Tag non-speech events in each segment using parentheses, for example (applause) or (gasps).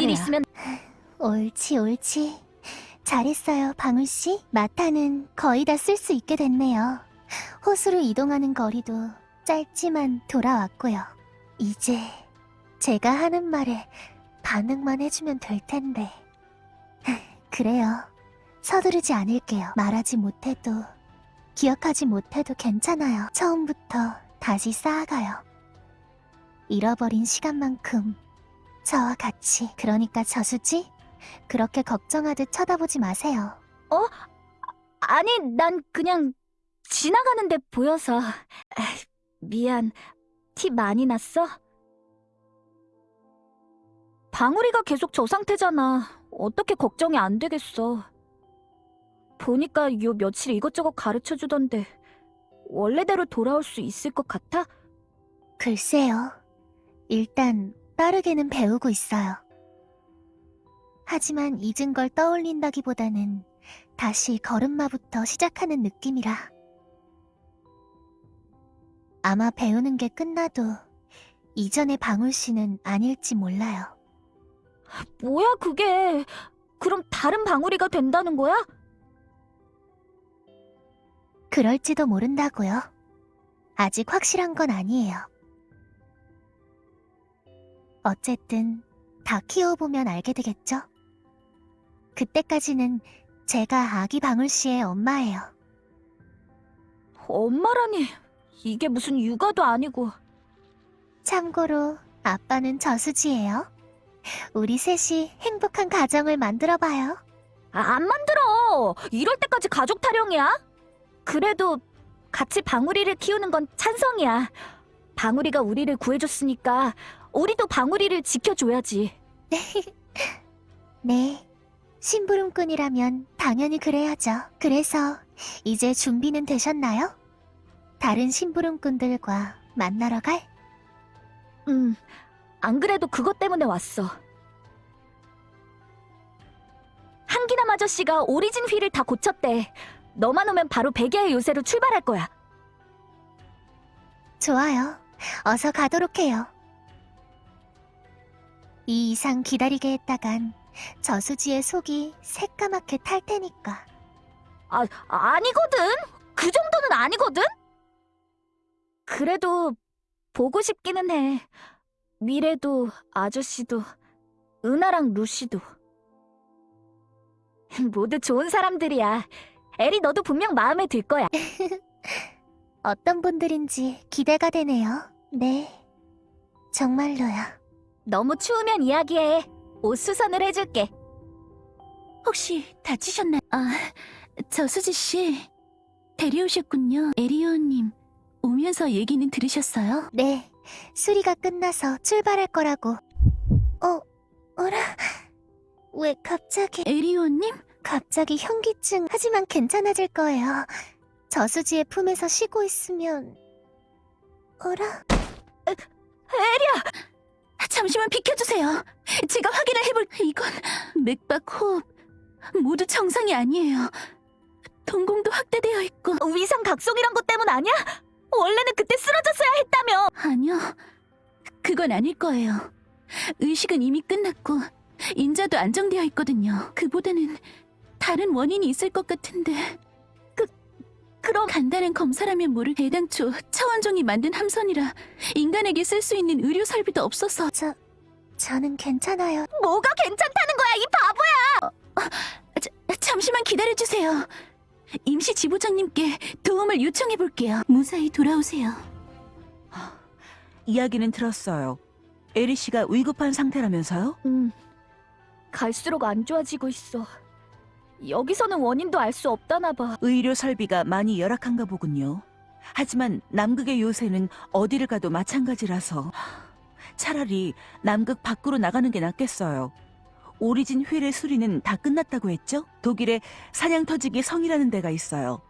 일 있으면 옳지, 옳지. 잘했어요, 방울씨. 마타는 거의 다 쓸 수 있게 됐네요. 호수로 이동하는 거리도 짧지만 돌아왔고요. 이제 제가 하는 말에 반응만 해주면 될 텐데. (laughs) 그래요. 서두르지 않을게요. 말하지 못해도, 기억하지 못해도 괜찮아요. 처음부터 다시 쌓아가요. 잃어버린 시간만큼 저와 같이. 그러니까 저수지? 그렇게 걱정하듯 쳐다보지 마세요. 아니 난 그냥 지나가는데 보여서 에이, 미안 티 많이 났어? 방울이가 계속 저 상태잖아 어떻게 걱정이 안 되겠어 보니까 요 며칠 이것저것 가르쳐주던데 원래대로 돌아올 수 있을 것 같아? 글쎄요. 일단 빠르게는 배우고 있어요. 하지만 잊은 걸 떠올린다기보다는 다시 걸음마부터 시작하는 느낌이라. 아마 배우는 게 끝나도 이전의 방울 씨는 아닐지 몰라요. 뭐야 그게 그럼 다른 방울이가 된다는 거야? 그럴지도 모른다고요. 아직 확실한 건 아니에요. 어쨌든 다 키워보면 알게 되겠죠? 그때까지는 제가 아기 방울 씨의 엄마예요. 엄마라니 이게 무슨 육아도 아니고 참고로 아빠는 저수지예요. 우리 셋이 행복한 가정을 만들어봐요. 아, 안 만들어. 이럴 때까지 가족 타령이야. 그래도 같이 방울이를 키우는 건 찬성이야. 방울이가 우리를 구해줬으니까 우리도 방울이를 지켜줘야지. (laughs) 네. 심부름꾼이라면 당연히 그래야죠. 그래서 이제 준비는 되셨나요? 다른 심부름꾼들과 만나러 갈? 음, 안 그래도 그것 때문에 왔어. 한기남 아저씨가 오리진 휠을 다 고쳤대. 너만 오면 바로 베개의 요새로 출발할 거야. 좋아요. 어서 가도록 해요. 이 이상 기다리게 했다간 저수지의 속이 새까맣게 탈 테니까. 아, 아니거든. 그 정도는 아니거든. 그래도 보고 싶기는 해. 미래도 아저씨도 은하랑 루시도 (laughs) 모두 좋은 사람들이야. 에리 너도 분명 마음에 들 거야. (laughs) 어떤 분들인지 기대가 되네요. 네. 정말로요. 너무 추우면 이야기해. 옷 수선을 해줄게. 혹시 다치셨나요? 아, 저 수지 씨. 데려오셨군요. 에리오님. 오면서 얘기는 들으셨어요? 네. 수리가 끝나서 출발할 거라고. 어, 어라? 왜 갑자기, 에리오님? 갑자기 현기증. 하지만 괜찮아질 거예요. 저수지의 품에서 쉬고 있으면. 어라? 에리야! 잠시만 비켜주세요. 제가 확인을 해볼... 이건 맥박, 호흡 모두 정상이 아니에요. 동공도 확대되어 있고... 위상 각성이란 것 때문 아니야? 원래는 그때 쓰러졌어야 했다며. 아니요. 그건 아닐 거예요. 의식은 이미 끝났고 인자도 안정되어 있거든요. 그보다는 다른 원인이 있을 것 같은데 그럼 간단한 검사라면 모를 애당초 차원종이 만든 함선이라 인간에게 쓸 수 있는 의료 설비도 없어서 저, 저는 괜찮아요. 뭐가 괜찮다는 거야, 이 바보야! 잠시만 기다려주세요. 임시 지부장님께 도움을 요청해 볼게요. 무사히 돌아오세요. 이야기는 들었어요. 에리 씨가 위급한 상태라면서요? 음, 갈수록 안 좋아지고 있어. 여기서는 원인도 알 수 없다나 봐. 의료 설비가 많이 열악한가 보군요. 하지만 남극의 요새는 어디를 가도 마찬가지라서 차라리 남극 밖으로 나가는 게 낫겠어요. 오리진 휠의 수리는 다 끝났다고 했죠? 독일에 사냥터지기 성이라는 데가 있어요.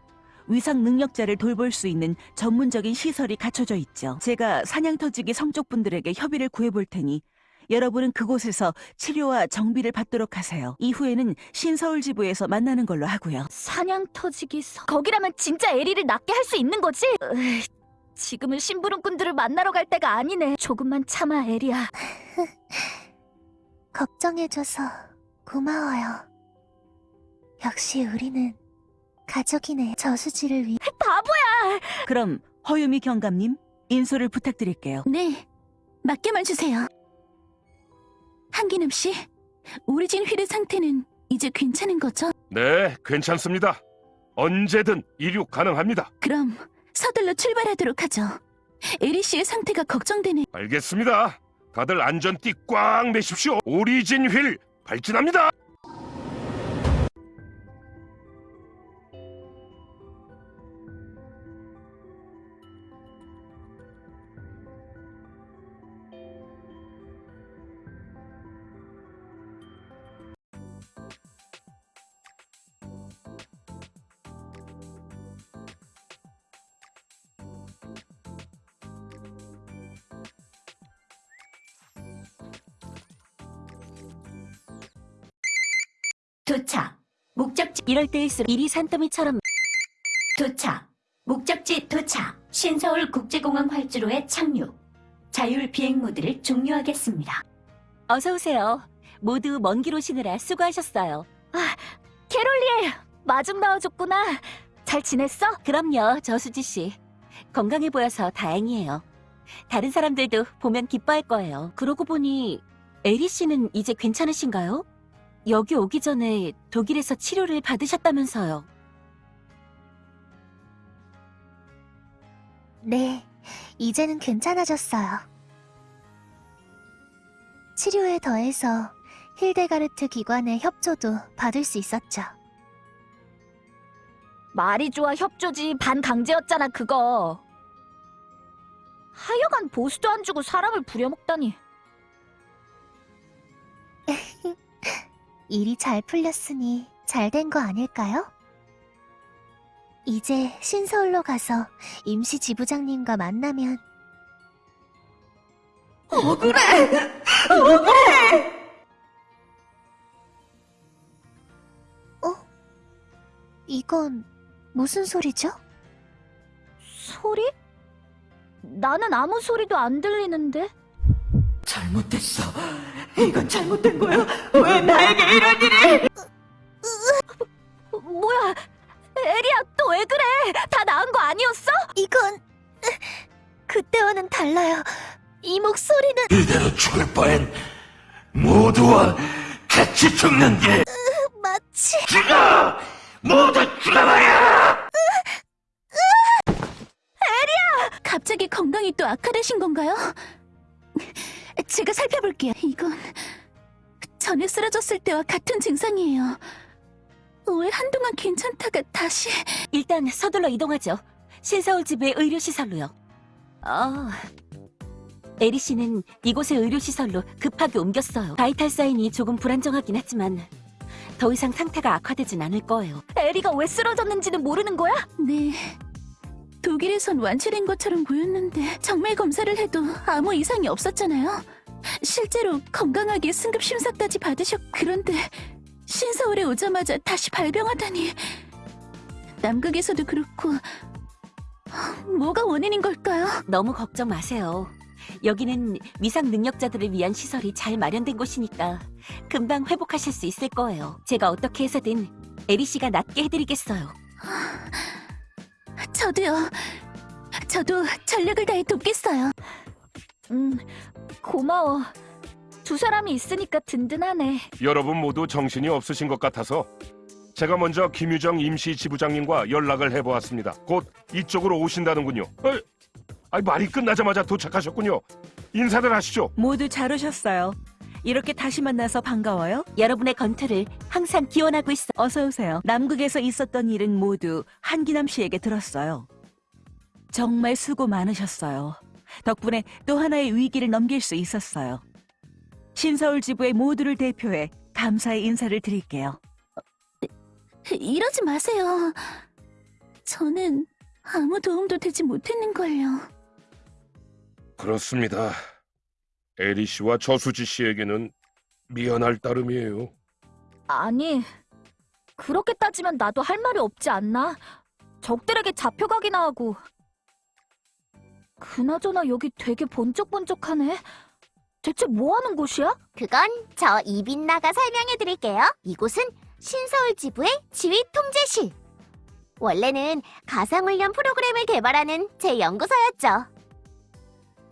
위상 능력자를 돌볼 수 있는 전문적인 시설이 갖춰져 있죠. 제가 사냥터지기 성쪽 분들에게 협의를 구해볼 테니 여러분은 그곳에서 치료와 정비를 받도록 하세요. 이후에는 신서울 지부에서 만나는 걸로 하고요. 사냥 터지기 서... 거기라면 진짜 에리를 낫게 할 수 있는 거지? 으이, 지금은 심부름꾼들을 만나러 갈 때가 아니네. 조금만 참아, 에리야. (laughs) 걱정해줘서 고마워요. 역시 우리는 가족이네. 저수지를 위해 바보야! 그럼 허유미 경감님 인솔을 부탁드릴게요. 네, 맡겨만 주세요. 한기남 씨, 오리진 휠의 상태는 이제 괜찮은 거죠? 네, 괜찮습니다. 언제든 이륙 가능합니다. 그럼 서둘러 출발하도록 하죠. 에리 씨의 상태가 걱정되네. 알겠습니다. 다들 안전띠 꽉 매십시오. 오리진 휠 발진합니다. 목적지 이럴 때일수록 일이 산더미처럼 도착. 목적지 도착. 신서울 국제공항 활주로에 착륙. 자율 비행 모드를 종료하겠습니다. 어서 오세요. 모두 먼 길 오시느라 수고하셨어요. 캐롤리! 마중 나와줬구나. 잘 지냈어? 그럼요, 저수지 씨. 건강해 보여서 다행이에요. 다른 사람들도 보면 기뻐할 거예요. 그러고 보니 에리 씨는 이제 괜찮으신가요? 여기 오기 전에 독일에서 치료를 받으셨다면서요. 네, 이제는 괜찮아졌어요. 치료에 더해서 힐데가르트 기관의 협조도 받을 수 있었죠. 말이 좋아 협조지 반강제였잖아 그거. 하여간 보수도 안 주고 사람을 부려먹다니. 일이 잘 풀렸으니 잘 된 거 아닐까요? 이제 신서울로 가서 임시 지부장님과 만나면 억울해! 어? 이건 무슨 소리죠? 소리? 나는 아무 소리도 안 들리는데. 잘못됐어. 이건 잘못된 거야. 왜 나에게 이런 일이? 어, 뭐야? 에리야 또 왜 그래? 다 나은 거 아니었어? 이건 그때와는 달라요. 이 목소리는 이대로 죽을 바엔 모두와 같이 죽는 게 마치 죽어! 모두 죽어버려! 갑자기 건강이 또 악화되신 건가요? 제가 살펴볼게요. 이건 전에 쓰러졌을 때와 같은 증상이에요. 왜 한동안 괜찮다가 다시... 일단 서둘러 이동하죠. 신서울 지부의 의료시설로요. 아, 에리 씨는 이곳의 의료시설로 급하게 옮겼어요. 바이탈 사인이 조금 불안정하긴 했지만 더 이상 상태가 악화되진 않을 거예요. 에리가 왜 쓰러졌는지는 모르는 거야? 네. 독일에선 완치된 것처럼 보였는데 정밀 검사를 해도 아무 이상이 없었잖아요. 실제로 건강하게 승급 심사까지 받으셨. 그런데 신서울에 오자마자 다시 발병하다니. 남극에서도 그렇고 뭐가 원인인 걸까요? 너무 걱정 마세요. 여기는 위상 능력자들을 위한 시설이 잘 마련된 곳이니까 금방 회복하실 수 있을 거예요. 제가 어떻게 해서든 에리 씨가 낫게 해드리겠어요. (laughs) 저도요. 저도 전력을 다해 돕겠어요. 음, 고마워. 두 사람이 있으니까 든든하네. 여러분 모두 정신이 없으신 것 같아서 제가 먼저 김유정 임시 지부장님과 연락을 해보았습니다. 곧 이쪽으로 오신다는군요. 어, 아이, 말이 끝나자마자 도착하셨군요. 인사들 하시죠. 모두 잘 오셨어요. 이렇게 다시 만나서 반가워요. 여러분의 건투를 항상 기원하고 있어. 어서 오세요. 남극에서 있었던 일은 모두 한기남 씨에게 들었어요. 정말 수고 많으셨어요. 덕분에 또 하나의 위기를 넘길 수 있었어요. 신서울 지부의 모두를 대표해 감사의 인사를 드릴게요. 이러지 마세요. 저는 아무 도움도 되지 못했는걸요. 그렇습니다. 에리 씨와 저수지 씨에게는 미안할 따름이에요. 아니, 그렇게 따지면 나도 할 말이 없지 않나? 적들에게 잡혀가기나 하고. 그나저나 여기 되게 번쩍번쩍하네. 대체 뭐 하는 곳이야? 그건 저 이빈나가 설명해 드릴게요. 이곳은 신서울 지부의 지휘 통제실. 원래는 가상훈련 프로그램을 개발하는 제 연구소였죠.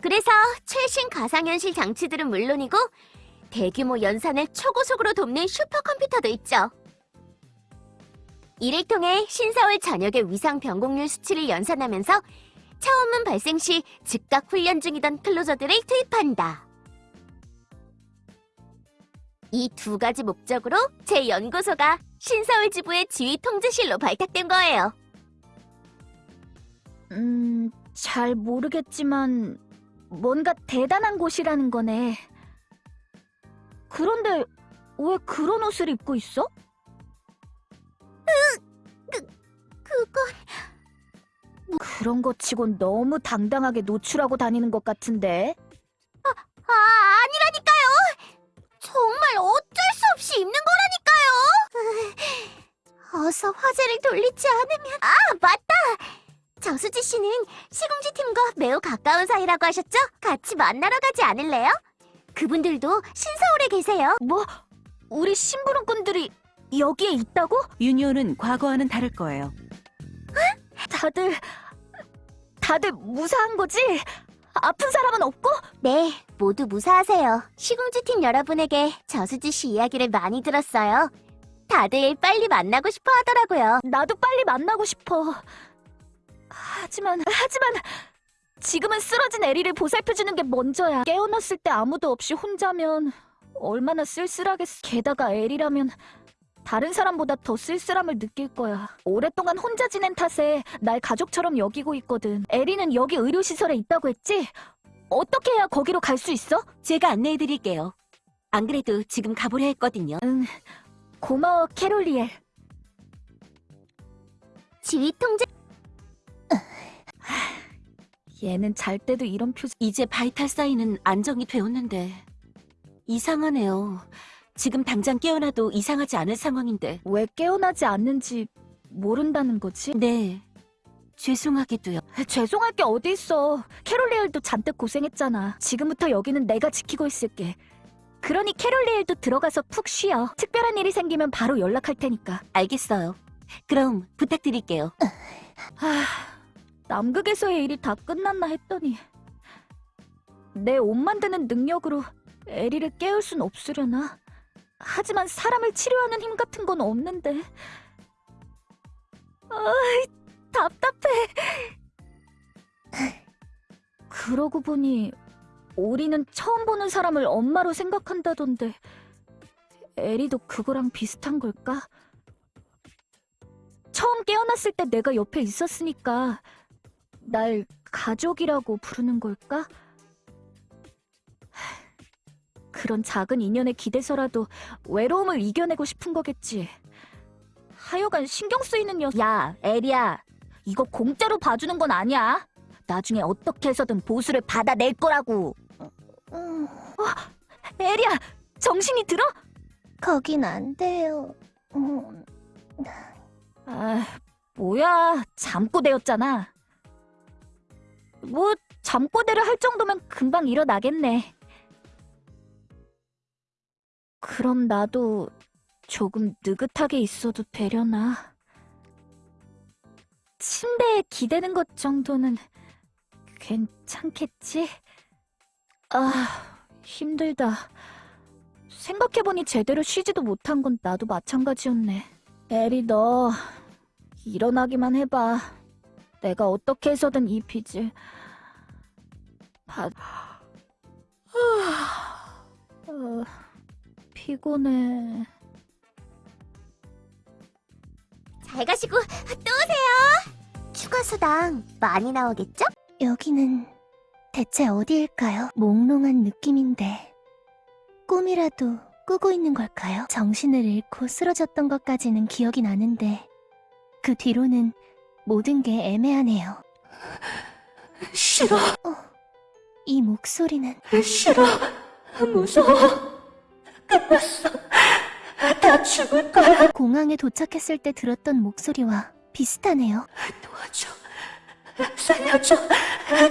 그래서 최신 가상현실 장치들은 물론이고 대규모 연산을 초고속으로 돕는 슈퍼컴퓨터도 있죠. 이를 통해 신서울 전역의 위상 변곡률 수치를 연산하면서 차원문 발생 시 즉각 훈련 중이던 클로저들을 투입한다. 이 두 가지 목적으로 제 연구소가 신서울 지부의 지휘 통제실로 발탁된 거예요. 음, 잘 모르겠지만 뭔가 대단한 곳이라는 거네. 그런데 왜 그런 옷을 입고 있어? 그건 그런 것 치곤 너무 당당하게 노출하고 다니는 것 같은데. 아 아니라니까요. 정말 어쩔 수 없이 입는 거라니까요. 어서 화제를 돌리지 않으면 아 맞다. 저수지 씨는 시궁지 팀과 매우 가까운 사이라고 하셨죠? 같이 만나러 가지 않을래요? 그분들도 신서울에 계세요. 뭐? 우리 심부름꾼들이 여기에 있다고? 유니온은 과거와는 다를 거예요. 다들 다들 무사한 거지? 아픈 사람은 없고? 네, 모두 무사하세요. 시궁지 팀 여러분에게 저수지 씨 이야기를 많이 들었어요. 다들 빨리 만나고 싶어 하더라고요. 나도 빨리 만나고 싶어. 하지만 하지만 지금은 쓰러진 에리를 보살펴주는 게 먼저야. 깨어났을 때 아무도 없이 혼자면 얼마나 쓸쓸하겠어. 게다가 에리라면 다른 사람보다 더 쓸쓸함을 느낄 거야. 오랫동안 혼자 지낸 탓에 날 가족처럼 여기고 있거든. 에리는 여기 의료시설에 있다고 했지? 어떻게 해야 거기로 갈 수 있어? 제가 안내해드릴게요. 안 그래도 지금 가보려 했거든요. 고마워, 캐롤리엘. 지휘 통제 얘는 잘 때도 이런 표정. 이제 바이탈 사인은 안정이 되었는데 이상하네요. 지금 당장 깨어나도 이상하지 않을 상황인데. 왜 깨어나지 않는지 모른다는 거지? 네. 죄송하게도요. 죄송할 게 어디 있어. 캐롤리엘도 잔뜩 고생했잖아. 지금부터 여기는 내가 지키고 있을게. 그러니 캐롤리엘도 들어가서 푹 쉬어. 특별한 일이 생기면 바로 연락할 테니까. 알겠어요. 그럼 부탁드릴게요. 하, 남극에서의 일이 다 끝났나 했더니 내 옷 만드는 능력으로 에리를 깨울 순 없으려나? 하지만 사람을 치료하는 힘 같은 건 없는데. 아이, 답답해. 그러고 보니 오리는 처음 보는 사람을 엄마로 생각한다던데 에리도 그거랑 비슷한 걸까? 처음 깨어났을 때 내가 옆에 있었으니까 날 가족이라고 부르는 걸까? 하, 그런 작은 인연에 기대서라도 외로움을 이겨내고 싶은 거겠지. 하여간 신경 쓰이는 녀석. 야, 에리야. 이거 공짜로 봐주는 건 아니야. 나중에 어떻게 해서든 보수를 받아낼 거라고. 음, 에리야, 정신이 들어? 거긴 안 돼요. 음, 아, 뭐야. 잠꼬대였잖아. 뭐, 잠꼬대를 할 정도면 금방 일어나겠네. 그럼 나도 조금 느긋하게 있어도 되려나? 침대에 기대는 것 정도는 괜찮겠지? 아, 힘들다. 생각해보니 제대로 쉬지도 못한 건 나도 마찬가지였네. 에리, 너 일어나기만 해봐. 내가 어떻게 해서든 이 빚을 받... 어, 피곤해. 잘 가시고 또 오세요. 추가 수당 많이 나오겠죠? 여기는 대체 어디일까요? 몽롱한 느낌인데 꿈이라도 꾸고 있는 걸까요? 정신을 잃고 쓰러졌던 것까지는 기억이 나는데 그 뒤로는 모든 게 애매하네요. 싫어, 이 목소리는 싫어, 무서워. 끝났어. 다 죽을 거야. 공항에 도착했을 때 들었던 목소리와 비슷하네요. 도와줘. 살려줘.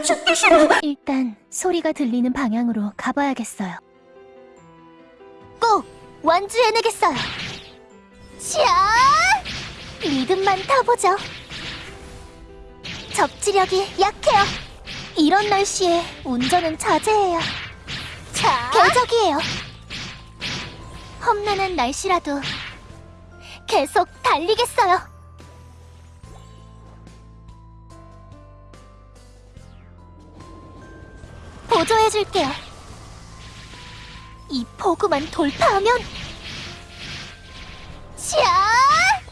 죽기 싫어. 일단 소리가 들리는 방향으로 가봐야겠어요. 꼭 완주해내겠어요. 샤! 리듬만 타보죠. 접지력이 약해요. 이런 날씨에 운전은 자제해요. 자, 궤적이에요. 험난한 날씨라도 계속 달리겠어요. 보조해줄게요. 이 포구만 돌파하면 샤!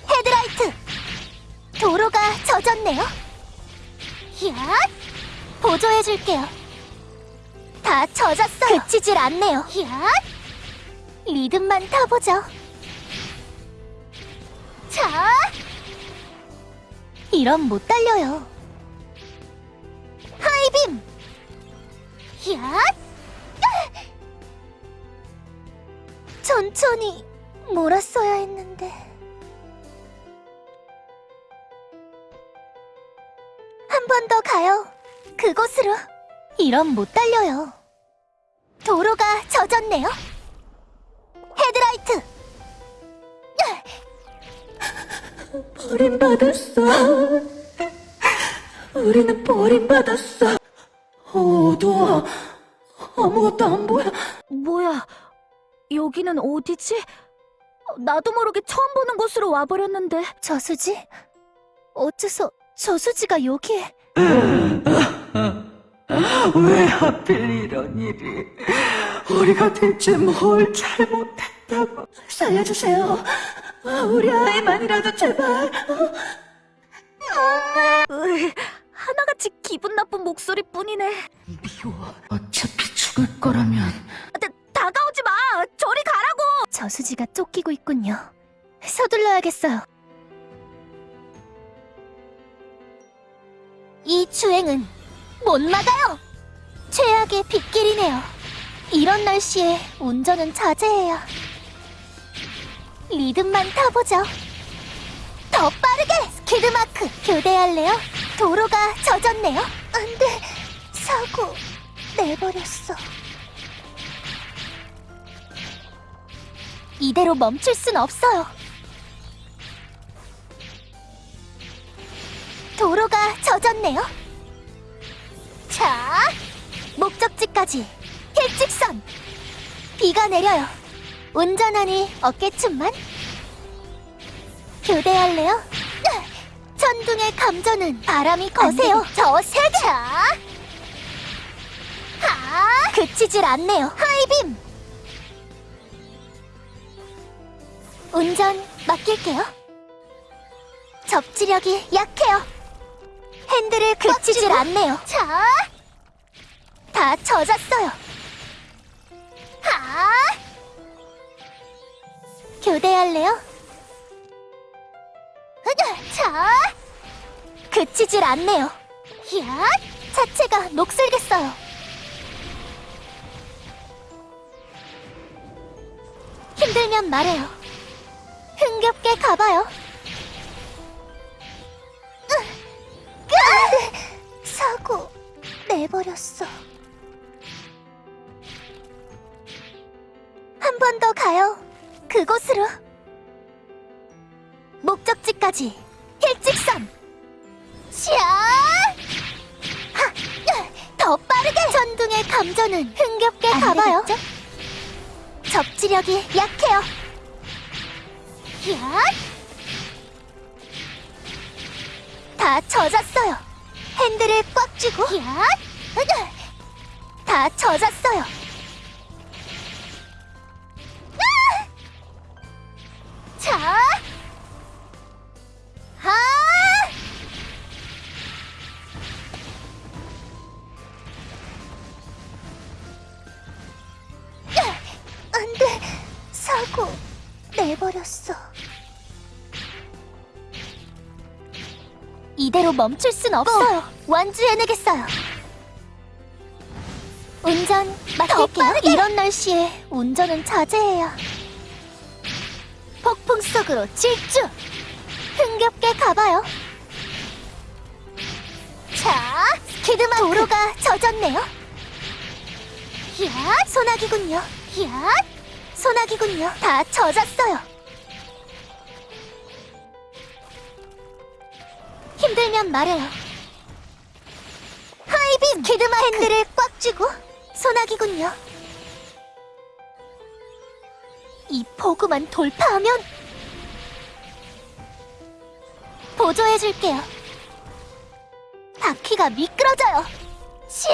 헤드라이트! 도로가 젖었네요. 야! 보조해줄게요. 다 젖었어요. 그치질 않네요. 야! 리듬만 타보죠. 자! 이런 못 달려요. 하이빔! 야! (laughs) 천천히 몰았어야 했는데. 가요. 그곳으로. 이런 못 달려요. 도로가 젖었네요. 헤드라이트! 버림받았어. 우리는 버림받았어. 어두워. 아무것도 안 보여. 뭐야, 여기는 어디지? 나도 모르게 처음 보는 곳으로 와버렸는데. 저수지? 어째서 저수지가 여기에? 왜 하필 이런 일이? 우리가 대체 뭘 잘못했다고? 살려주세요. 우리 아이만이라도 제발. 으이, 하나같이 기분 나쁜 목소리뿐이네. 미워. 어차피 죽을 거라면 다, 다가오지 마! 저리 가라고! 저수지가 쫓기고 있군요. 서둘러야겠어요. 이 주행은 못 막아요! 최악의 빗길이네요. 이런 날씨에 운전은 자제해요. 리듬만 타보죠. 더 빠르게! 스키드마크 교대할래요? 도로가 젖었네요. 안 돼! 사고 내버렸어. 이대로 멈출 순 없어요. 도로가 젖었네요. 자, 목적지까지 일직선. 비가 내려요. 운전하니 어깨춤만. 교대할래요? 으, 천둥의 감전은 바람이 거세요. 저 세게. 자, 하, 그치질 않네요. 하이빔. 운전 맡길게요. 접지력이 약해요. 핸들을 그치질 않네요. 자, 다 젖었어요. 하, 교대할래요? 자, 그치질 않네요. 야, 차체가 녹슬겠어요. 힘들면 말해요. 흥겹게 가봐요. 안돼 사고 내버렸어. 한 번 더 가요. 그곳으로. 목적지까지 일직선. 샤! 하! 으, 더 빠르게! 전둥의 감전은 흥겹게 가봐요. 접지력이 약해요. 야! 다 젖었어요. 핸들을 꽉 쥐고. 다 젖었어요. 아! 자! 하! 야! 안 돼. 사고 내버렸어. 이대로 멈출 순 없어요. 완주해내겠어요. 운전 맡길게요. 이런 날씨에 운전은 자제해요. 폭풍 속으로 질주! 흥겹게 가봐요. 자! 자, 스키드마 도로가 젖었네요. 야, 소나기군요. 야, 소나기군요. 다 젖었어요. 힘들면 말해요. 하이빔 스키드마 핸들을 꽉 쥐고 소나기군요. 이 포구만 돌파하면 보조해줄게요. 바퀴가 미끄러져요. 샤!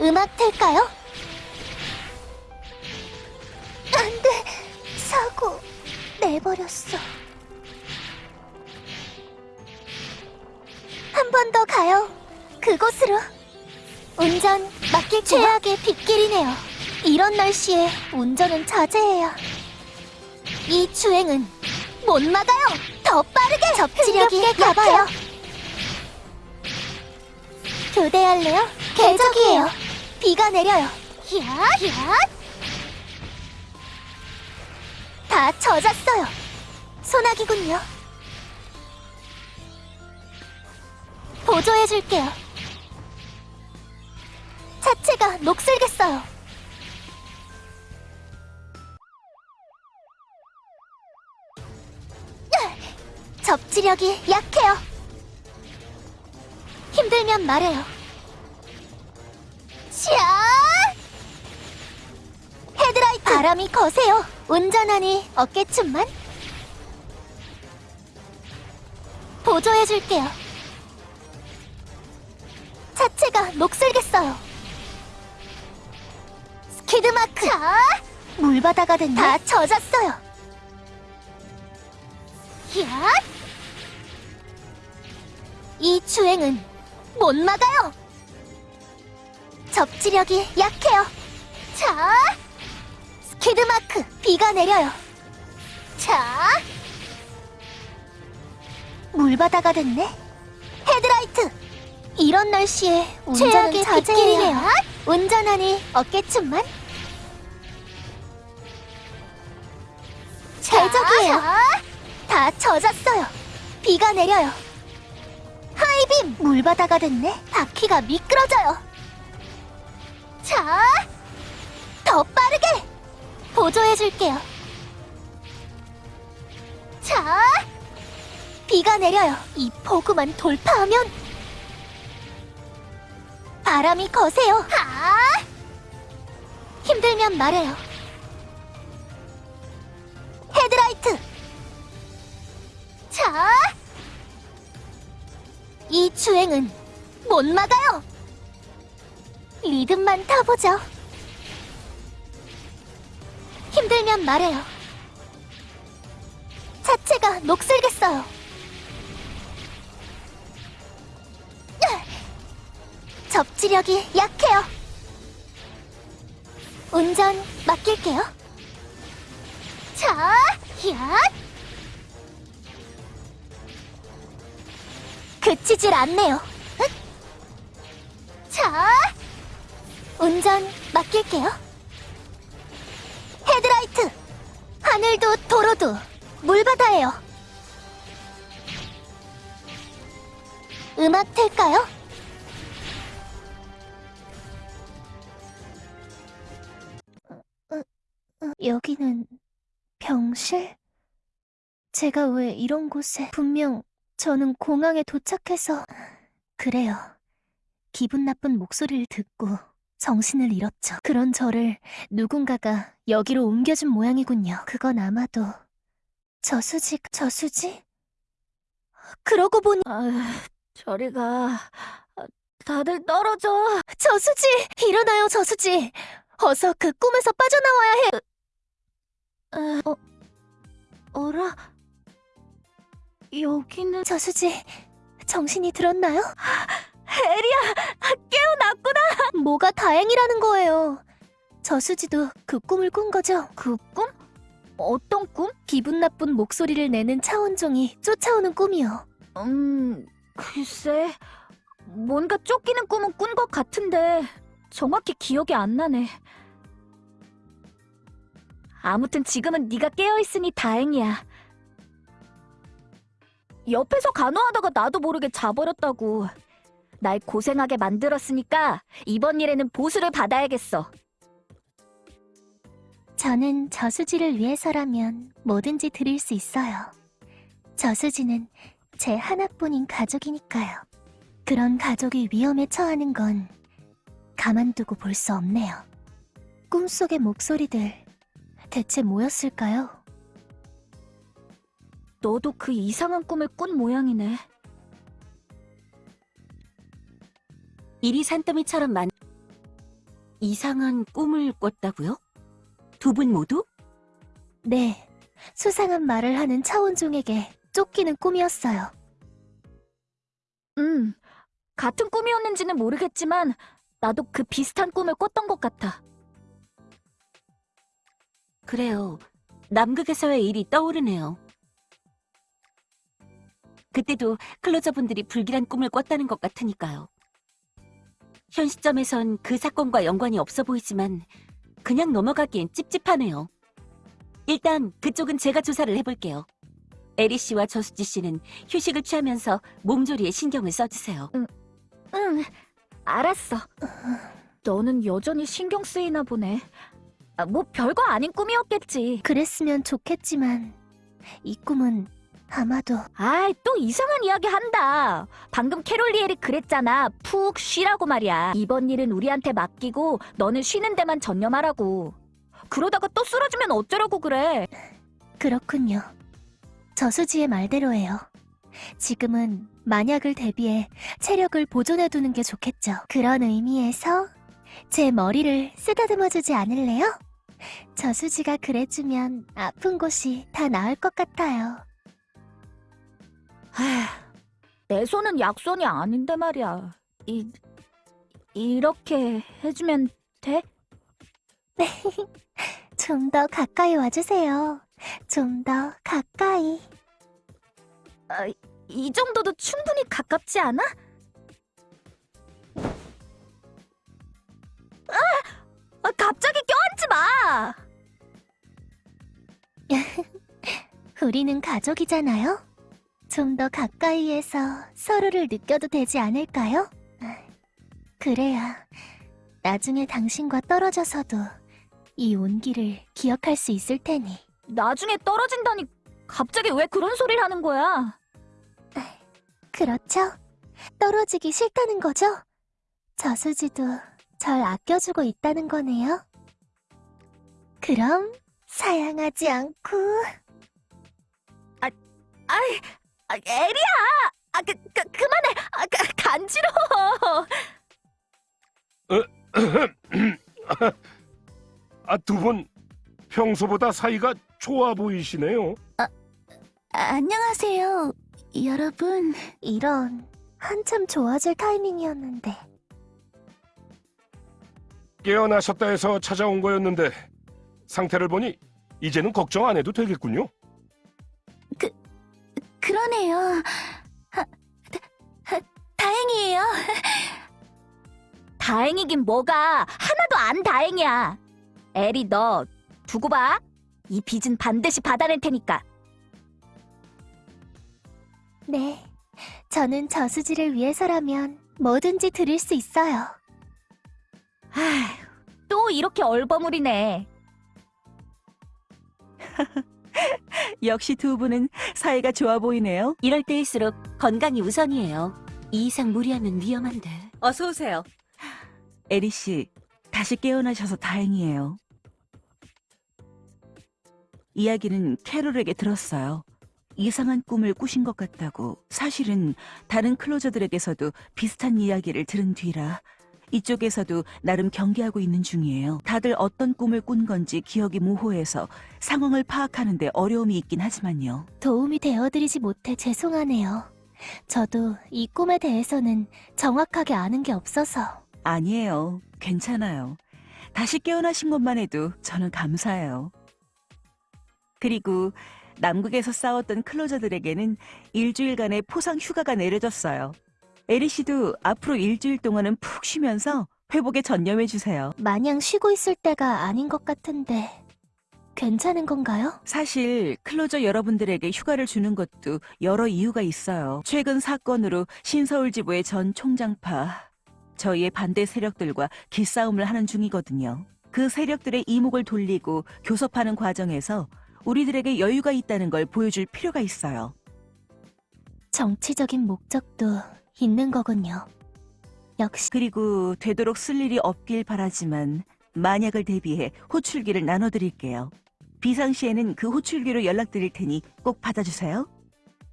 음악 틀까요? 내버렸어. 한 번 더 가요. 그곳으로. 운전 맡길 최악의 빗길이네요. 이런 날씨에 운전은 자제해요. 이 주행은 못 막아요. 더 빠르게 접지력이 가봐요. 교대할래요? 계적이에요. 비가 내려요. 야, 야. 다 젖었어요. 소나기군요. 보조해줄게요. 차체가 녹슬겠어요. 접지력이 약해요. 힘들면 말해요. 샤! 헤드라이트 바람이 거세요. 운전하니 어깨춤만. 보조해줄게요. 차체가 녹슬겠어요. 스키드마크. 자, 물바다가 됐네. 다 젖었어요. 야! 이 주행은 못 막아요. 접지력이 약해요. 자, 스키드마크 비가 내려요. 자, 물바다가 됐네. 헤드라이트. 이런 날씨에 운전은 자제해요. 운전하니 어깨춤만. 대적이에요. 다 젖었어요. 비가 내려요. 하이빔 물바다가 됐네. 바퀴가 미끄러져요. 자, 더 빠르게 보조해줄게요. 자, 비가 내려요. 이 폭우만 돌파하면 바람이 거세요. 아! 힘들면 말해요. 헤드라이트. 자, 이 주행은 못 막아요. 리듬만 타보죠. 힘들면 말해요. 차체가 녹슬겠어요. 접지력이 약해요. 운전 맡길게요. 자, 야! 그치질 않네요. 흑! 자, 운전 맡길게요. 하늘도 도로도 물바다예요. 음악 틀까요? 여기는 병실? 제가 왜 이런 곳에 분명 저는 공항에 도착해서 그래요. 기분 나쁜 목소리를 듣고 정신을 잃었죠. 그런 저를 누군가가 여기로 옮겨준 모양이군요. 그건 아마도 저수지, 저수지? 그러고 보니 아휴, 저리 가. 다들 떨어져. 저수지! 일어나요, 저수지! 어서 그 꿈에서 빠져나와야 해! 어, 어라? 여기는 저수지, 정신이 들었나요? 에리야 깨어났구나. 뭐가 다행이라는 거예요. 저수지도 그 꿈을 꾼 거죠. 그 꿈? 어떤 꿈? 기분 나쁜 목소리를 내는 차원종이 쫓아오는 꿈이요. 음, 글쎄. 뭔가 쫓기는 꿈은 꾼 것 같은데 정확히 기억이 안 나네. 아무튼 지금은 네가 깨어 있으니 다행이야. 옆에서 간호하다가 나도 모르게 자버렸다고. 날 고생하게 만들었으니까 이번 일에는 보수를 받아야겠어. 저는 저수지를 위해서라면 뭐든지 드릴 수 있어요. 저수지는 제 하나뿐인 가족이니까요. 그런 가족이 위험에 처하는 건 가만두고 볼 수 없네요. 꿈속의 목소리들 대체 뭐였을까요? 너도 그 이상한 꿈을 꾼 모양이네. 이리 산더미처럼 만 이상한 꿈을 꿨다고요? 두 분 모두? 네, 수상한 말을 하는 차원종에게 쫓기는 꿈이었어요. 음, 같은 꿈이었는지는 모르겠지만 나도 그 비슷한 꿈을 꿨던 것 같아. 그래요. 남극에서의 일이 떠오르네요. 그때도 클로저분들이 불길한 꿈을 꿨다는 것 같으니까요. 현 시점에선 그 사건과 연관이 없어 보이지만 그냥 넘어가기엔 찝찝하네요. 일단 그쪽은 제가 조사를 해볼게요. 에리 씨와 저수지 씨는 휴식을 취하면서 몸조리에 신경을 써주세요. 응, 알았어. 너는 여전히 신경 쓰이나 보네. 아, 뭐 별거 아닌 꿈이었겠지. 그랬으면 좋겠지만 이 꿈은 아마도 아이, 또 이상한 이야기 한다. 방금 캐롤리엘이 그랬잖아. 푹 쉬라고 말이야. 이번 일은 우리한테 맡기고 너는 쉬는 데만 전념하라고. 그러다가 또 쓰러지면 어쩌라고 그래. 그렇군요. 저수지의 말대로예요. 지금은 만약을 대비해 체력을 보존해두는 게 좋겠죠. 그런 의미에서 제 머리를 쓰다듬어주지 않을래요? 저수지가 그래주면 아픈 곳이 다 나을 것 같아요. 하, 내 손은 약손이 아닌데 말이야. 이, 이렇게 해주면 돼? (laughs) 좀더 가까이 와주세요. 좀 더 가까이. 아, 이 정도도 충분히 가깝지 않아? 아! 아, 갑자기 껴안지 마! (laughs) 우리는 가족이잖아요? 좀 더 가까이에서 서로를 느껴도 되지 않을까요? 그래야 나중에 당신과 떨어져서도 이 온기를 기억할 수 있을 테니. 나중에 떨어진다니 갑자기 왜 그런 소리를 하는 거야? 그렇죠? 떨어지기 싫다는 거죠? 저수지도 절 아껴주고 있다는 거네요. 그럼 사양하지 않고 아이, 아, 에리야! 아, 그, 그, 그만해! 아, 그, 간지러워! (laughs) 아, 두 분 평소보다 사이가 좋아 보이시네요. 안녕하세요, 여러분. 이런 한참 좋아질 타이밍이었는데 깨어나셨다 해서 찾아온 거였는데 상태를 보니 이제는 걱정 안 해도 되겠군요. 그러네요. 아, 다, 아, 다행이에요. 다행이긴 뭐가 하나도 안 다행이야. 에리 너 두고 봐. 이 빚은 반드시 받아낼 테니까. 네, 저는 저수지를 위해서라면 뭐든지 드릴 수 있어요. 아휴, 또 이렇게 얼버무리네. (laughs) (laughs) 역시 두 분은 사이가 좋아 보이네요. 이럴 때일수록 건강이 우선이에요. 이 이상 무리하면 위험한데. 어서 오세요. 에리 씨, 다시 깨어나셔서 다행이에요. 이야기는 캐롤에게 들었어요. 이상한 꿈을 꾸신 것 같다고. 사실은 다른 클로저들에게서도 비슷한 이야기를 들은 뒤라 이쪽에서도 나름 경계하고 있는 중이에요. 다들 어떤 꿈을 꾼 건지 기억이 모호해서 상황을 파악하는데 어려움이 있긴 하지만요. 도움이 되어드리지 못해 죄송하네요. 저도 이 꿈에 대해서는 정확하게 아는 게 없어서. 아니에요. 괜찮아요. 다시 깨어나신 것만 해도 저는 감사해요. 그리고 남극에서 싸웠던 클로저들에게는 일주일간의 포상 휴가가 내려졌어요. 에리 씨도 앞으로 일주일 동안은 푹 쉬면서 회복에 전념해 주세요. 마냥 쉬고 있을 때가 아닌 것 같은데. 괜찮은 건가요? 사실 클로저 여러분들에게 휴가를 주는 것도 여러 이유가 있어요. 최근 사건으로 신서울지부의 전 총장파 저희의 반대 세력들과 기싸움을 하는 중이거든요. 그 세력들의 이목을 돌리고 교섭하는 과정에서 우리들에게 여유가 있다는 걸 보여줄 필요가 있어요. 정치적인 목적도 있는 거군요. 역시 그리고 되도록 쓸 일이 없길 바라지만 만약을 대비해 호출기를 나눠드릴게요. 비상시에는 그 호출기로 연락드릴 테니 꼭 받아주세요.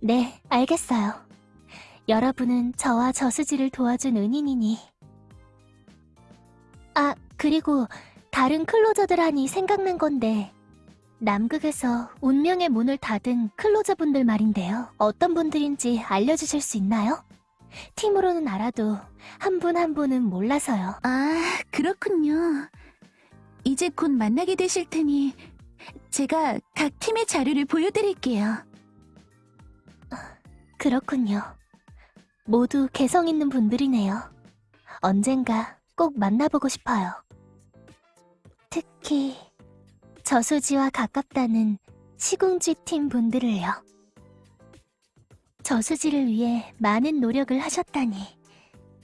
네, 알겠어요. 여러분은 저와 저수지를 도와준 은인이니. 아, 그리고 다른 클로저들 하니 생각난 건데, 남극에서 운명의 문을 닫은 클로저분들 말인데요. 어떤 분들인지 알려주실 수 있나요? 팀으로는 알아도 한분한 분은 몰라서요. 아, 그렇군요. 이제 곧 만나게 되실 테니 제가 각 팀의 자료를 보여드릴게요. 그렇군요. 모두 개성 있는 분들이네요. 언젠가 꼭 만나보고 싶어요. 특히 저수지와 가깝다는 시궁지 팀 분들을요. 저수지를 위해 많은 노력을 하셨다니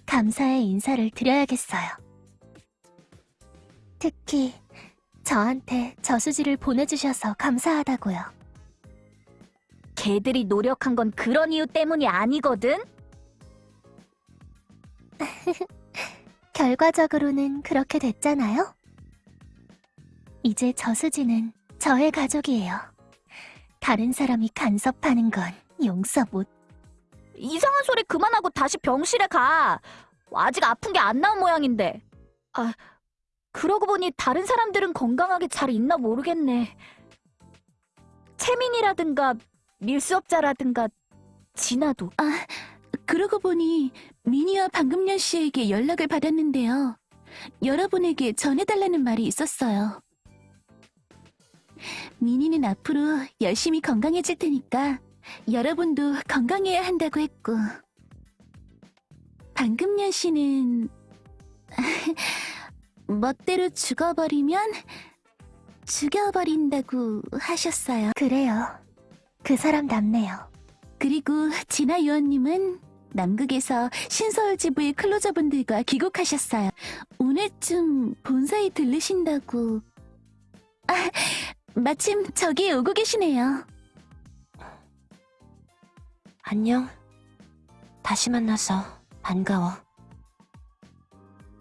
감사의 인사를 드려야겠어요. 특히 저한테 저수지를 보내주셔서 감사하다고요. 걔들이 노력한 건 그런 이유 때문이 아니거든? (laughs) 결과적으로는 그렇게 됐잖아요? 이제 저수지는 저의 가족이에요. 다른 사람이 간섭하는 건 용서 못. 이상한 소리 그만하고 다시 병실에 가. 아직 아픈 게 안 나은 모양인데. 아, 그러고 보니 다른 사람들은 건강하게 잘 있나 모르겠네. 채민이라든가 밀수업자라든가 진아도. 아, 그러고 보니 미니와 방금년 씨에게 연락을 받았는데요. 여러분에게 전해달라는 말이 있었어요. 미니는 앞으로 열심히 건강해질 테니까 여러분도 건강해야 한다고 했고 방금년 씨는 (laughs) 멋대로 죽어버리면 죽여버린다고 하셨어요. 그래요. 그 사람 남네요. 그리고 진아 요원님은 남극에서 신서울 지부의 클로저분들과 귀국하셨어요. 오늘쯤 본사에 들르신다고. 아, 마침 저기 오고 계시네요. 안녕. 다시 만나서 반가워.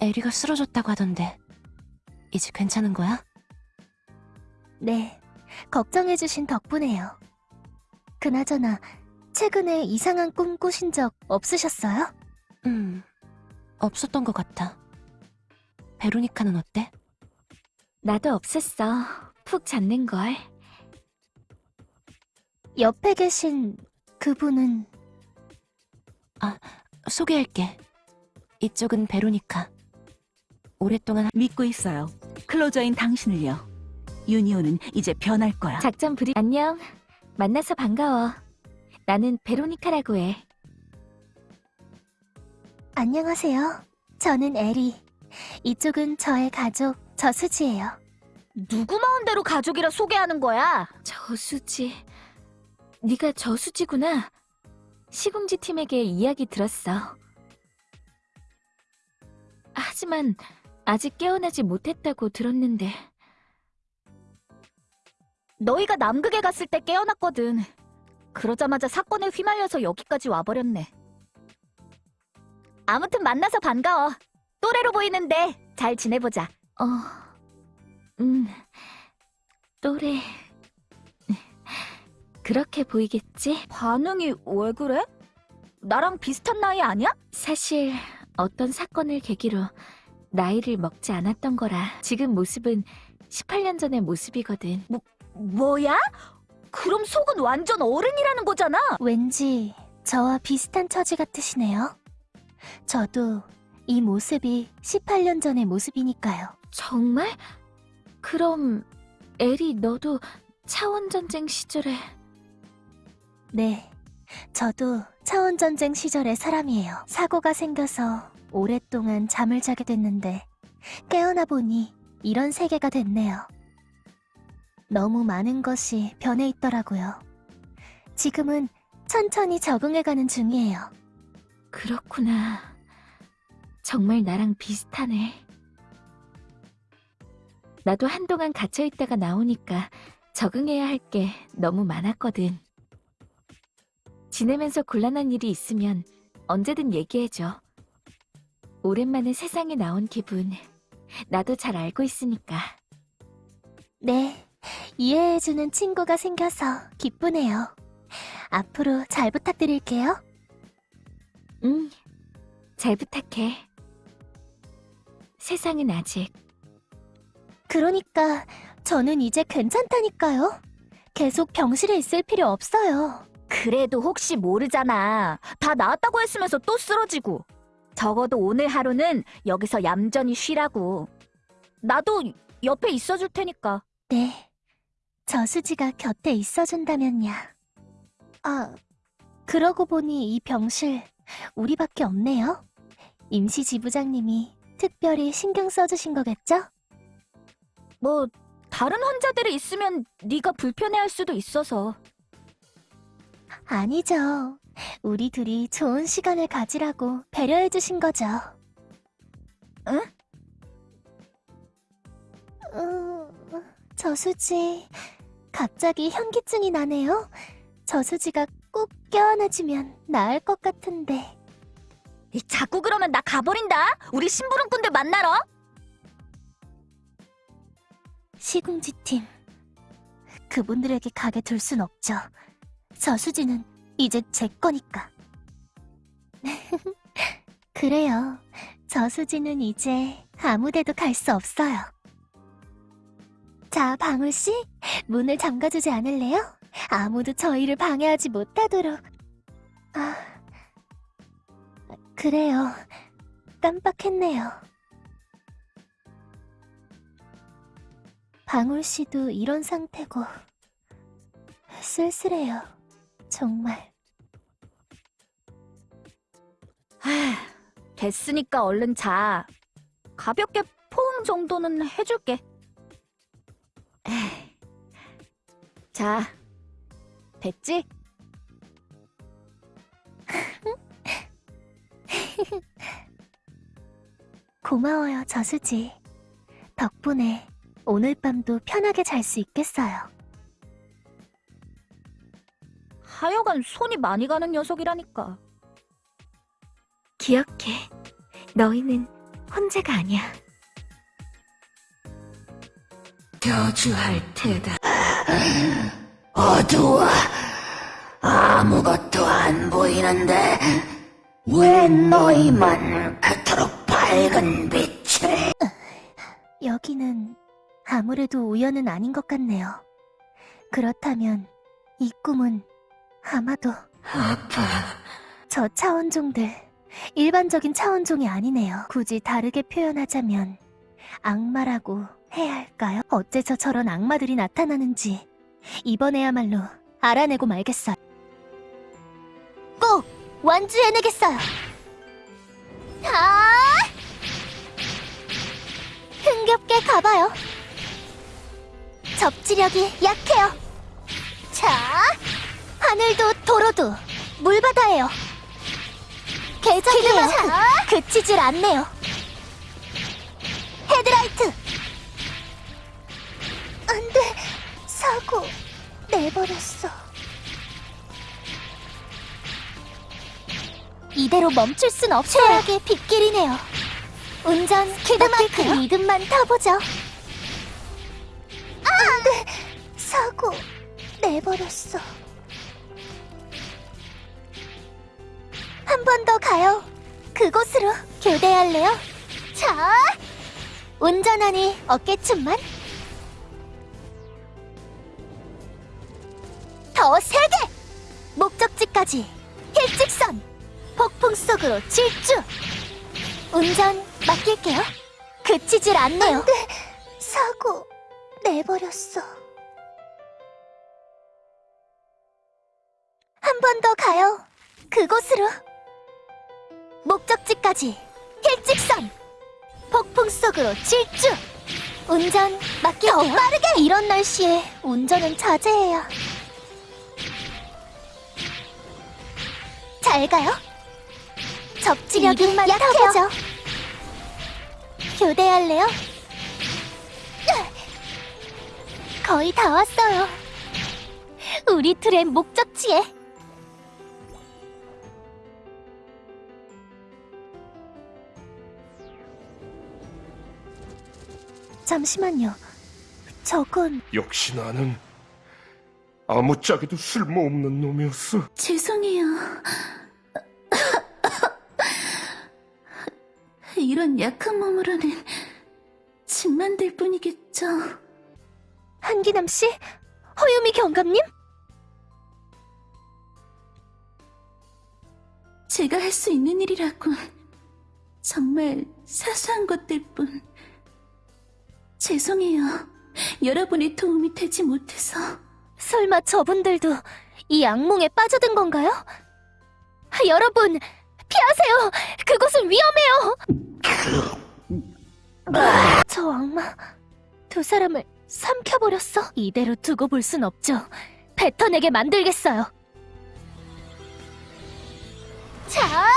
에리가 쓰러졌다고 하던데 이제 괜찮은 거야? 네. 걱정해주신 덕분에요. 그나저나 최근에 이상한 꿈 꾸신 적 없으셨어요? 음, 없었던 것 같아. 베로니카는 어때? 나도 없었어. 푹 잤는걸. 옆에 계신 그분은 아, 소개할게. 이쪽은 베로니카. 오랫동안 믿고 있어요. 클로저인 당신을요. 유니온은 이제 변할 거야. 작전 브리... 안녕. 만나서 반가워. 나는 베로니카라고 해. 안녕하세요. 저는 에리. 이쪽은 저의 가족 저수지예요. 누구 마음대로 가족이라 소개하는 거야? 저수지. 네가 저수지구나. 시궁지 팀에게 이야기 들었어. 하지만 아직 깨어나지 못했다고 들었는데. 너희가 남극에 갔을 때 깨어났거든. 그러자마자 사건에 휘말려서 여기까지 와버렸네. 아무튼 만나서 반가워. 또래로 보이는데 잘 지내보자. 어, 음, 또래. 그렇게 보이겠지? 반응이 왜 그래? 나랑 비슷한 나이 아니야? 사실 어떤 사건을 계기로 나이를 먹지 않았던 거라 지금 모습은 18년 전의 모습이거든. 뭐, 뭐야? 그럼 속은 완전 어른이라는 거잖아? 왠지 저와 비슷한 처지 같으시네요. 저도 이 모습이 18년 전의 모습이니까요. 정말? 그럼 에리 너도 차원전쟁 시절에 네. 저도 차원전쟁 시절의 사람이에요. 사고가 생겨서 오랫동안 잠을 자게 됐는데 깨어나 보니 이런 세계가 됐네요. 너무 많은 것이 변해 있더라고요. 지금은 천천히 적응해가는 중이에요. 그렇구나. 정말 나랑 비슷하네. 나도 한동안 갇혀있다가 나오니까 적응해야 할 게 너무 많았거든. 지내면서 곤란한 일이 있으면 언제든 얘기해줘. 오랜만에 세상에 나온 기분, 나도 잘 알고 있으니까. 네, 이해해주는 친구가 생겨서 기쁘네요. 앞으로 잘 부탁드릴게요. 응, 잘 부탁해. 세상은 아직 그러니까 저는 이제 괜찮다니까요. 계속 병실에 있을 필요 없어요. 그래도 혹시 모르잖아. 다 나았다고 했으면서 또 쓰러지고. 적어도 오늘 하루는 여기서 얌전히 쉬라고. 나도 옆에 있어줄 테니까. 네, 저수지가 곁에 있어준다면야. 아, 그러고 보니 이 병실 우리밖에 없네요. 임시 지부장님이 특별히 신경 써주신 거겠죠? 뭐 다른 환자들이 있으면 네가 불편해할 수도 있어서. 아니죠. 우리 둘이 좋은 시간을 가지라고 배려해주신 거죠. 응? 음, 저수지, 갑자기 현기증이 나네요. 저수지가 꼭 껴안아주면 나을 것 같은데. 이, 자꾸 그러면 나 가버린다. 우리 심부름꾼들 만나러. 시궁지팀. 그분들에게 가게 둘 순 없죠. 저수지는 이제 제 거니까. (laughs) 그래요. 저수지는 이제 아무데도 갈 수 없어요. 자, 방울씨, 문을 잠가주지 않을래요? 아무도 저희를 방해하지 못하도록. 아, 그래요. 깜빡했네요. 방울씨도 이런 상태고, 쓸쓸해요. 정말. 됐으니까 얼른 자. 가볍게 포옹 정도는 해줄게. 자, 됐지? 고마워요, 저수지. 덕분에 오늘 밤도 편하게 잘 수 있겠어요. 하여간 손이 많이 가는 녀석이라니까. 기억해. 너희는 혼자가 아니야. 저주할 테다. 어두워. 아무것도 안 보이는데 왜 너희만 그토록 밝은 빛을 여기는 아무래도 우연은 아닌 것 같네요. 그렇다면 이 꿈은 아마도 아파. 저 차원종들, 일반적인 차원종이 아니네요. 굳이 다르게 표현하자면 악마라고 해야 할까요? 어째서 저런 악마들이 나타나는지 이번에야말로 알아내고 말겠어요. 꼭 완주해내겠어요. 아! 흥겹게 가봐요. 접지력이 약해요. 자, 하늘도 도로도 물바다예요. 개적이에요. 그치질 않네요. 헤드라이트. 안 돼. 사고 내버렸어. 이대로 멈출 순 없어요. 최악의 빗길이네요. 운전 키드마크 리듬만 타보죠. 안 돼. 사고 내버렸어. 한 번 더 가요. 그곳으로 교대할래요? 자, 운전하니 어깨춤만. 더 세게! 목적지까지 일직선! 폭풍 속으로 질주! 운전 맡길게요. 그치질 않네요. 안 돼! 사고 내버렸어. 한 번 더 가요. 그곳으로. 목적지까지 일직선! 폭풍 속으로 질주! 운전 맡길게요. 더 빠르게! 이런 날씨에 운전은 자제해요. 잘 가요. 접지력이 약해져. 교대할래요? 거의 다 왔어요. 우리 둘의 목적지에. 잠시만요. 저건 역시 나는 아무짝에도 쓸모없는 놈이었어. 죄송해요. 이런 약한 몸으로는 짐 만들 뿐이겠죠. 한기남 씨, 허유미 경감님? 제가 할 수 있는 일이라곤 정말 사소한 것들 뿐. 죄송해요. 여러분의 도움이 되지 못해서. 설마 저분들도 이 악몽에 빠져든 건가요? 아, 여러분, 피하세요! 그곳은 위험해요! 저 악마, 두 사람을 삼켜버렸어. 이대로 두고 볼 순 없죠. 뱉어내게 만들겠어요. 자,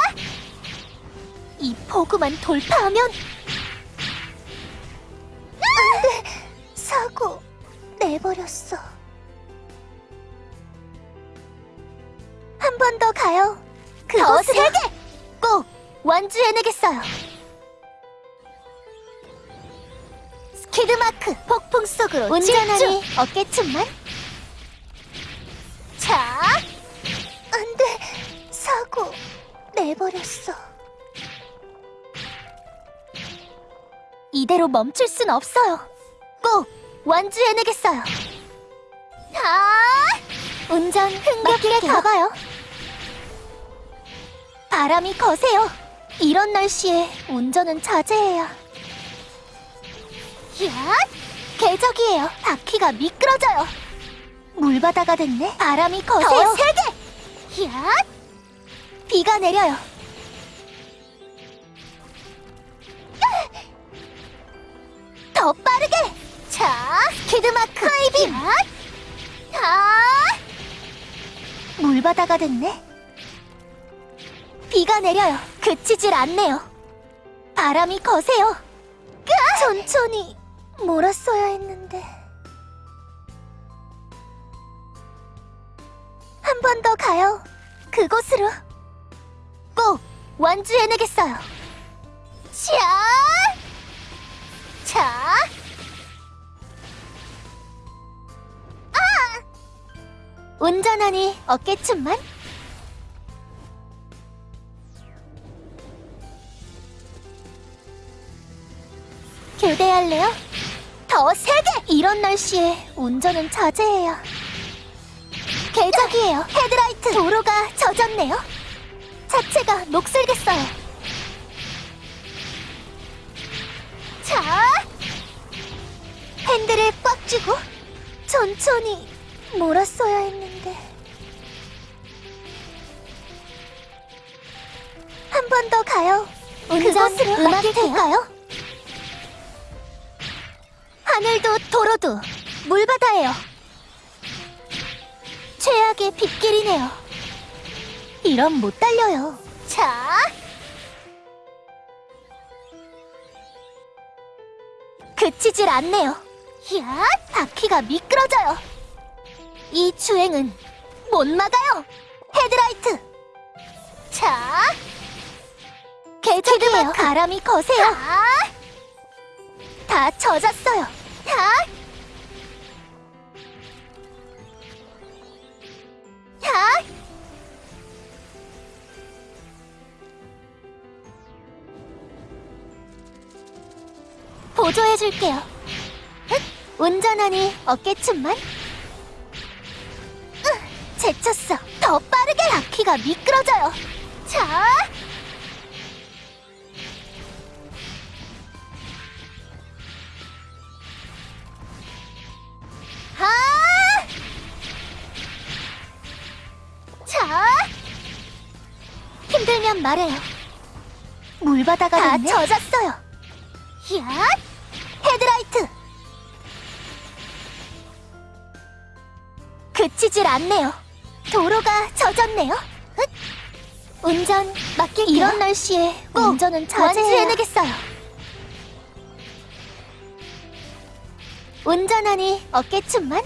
이 포구만 돌파하면 안 돼! 사고 내버렸어. 한 번 더 가요. 더 세게! 꼭 완주해내겠어요. 스키드마크 폭풍 속으로 운전하니 어깨춤만. 자, 안 돼. 사고 내버렸어. 이대로 멈출 순 없어요. 꼭 완주해내겠어요. 아! 운전 흥겹게 가봐요. 바람이 거세요. 이런 날씨에 운전은 자제해야. 야! 개적이에요. 바퀴가 미끄러져요. 물바다가 됐네. 바람이 거세요. 더 세게! 야! 비가 내려요. 더 빠르게! 자, 스키드마크 하이빔! 아! 물바다가 됐네. 비가 내려요. 그치질 않네요. 바람이 거세요. 천천히 몰았어야 했는데. 한 번 더 가요. 그곳으로. 꼭 완주해내겠어요. 자! 자! 아! 운전하니 어깨춤만? 교대할래요? 더 세게! 이런 날씨에 운전은 자제해요. 개적이에요. 헤드라이트. 도로가 젖었네요. 차체가 녹슬겠어요. 천천히 몰았어야 했는데. 한 번 더 가요. 그곳으로 음악을 들까요? 하늘도 도로도 물바다예요. 최악의 빗길이네요. 이런 못 달려요. 자. 그치질 않네요. 야, 바퀴가 미끄러져요. 이 주행은 못 막아요. 헤드라이트. 자. 개적이에요. 바람이 거세요. 다 젖었어요. 자. 자. 보조해줄게요. 흑, 운전하니 어깨춤만? 으, 제쳤어. 더 빠르게 바퀴가 미끄러져요. 자. 아! 자. 힘들면 말해요. 물바다가 다 젖었어요. 야! 헤드라이트! 그치질 않네요. 도로가 젖었네요. 흑. 운전 맡길게요. 이런 날씨에 운전은 자제해내겠어요. 운전하니 어깨춤만?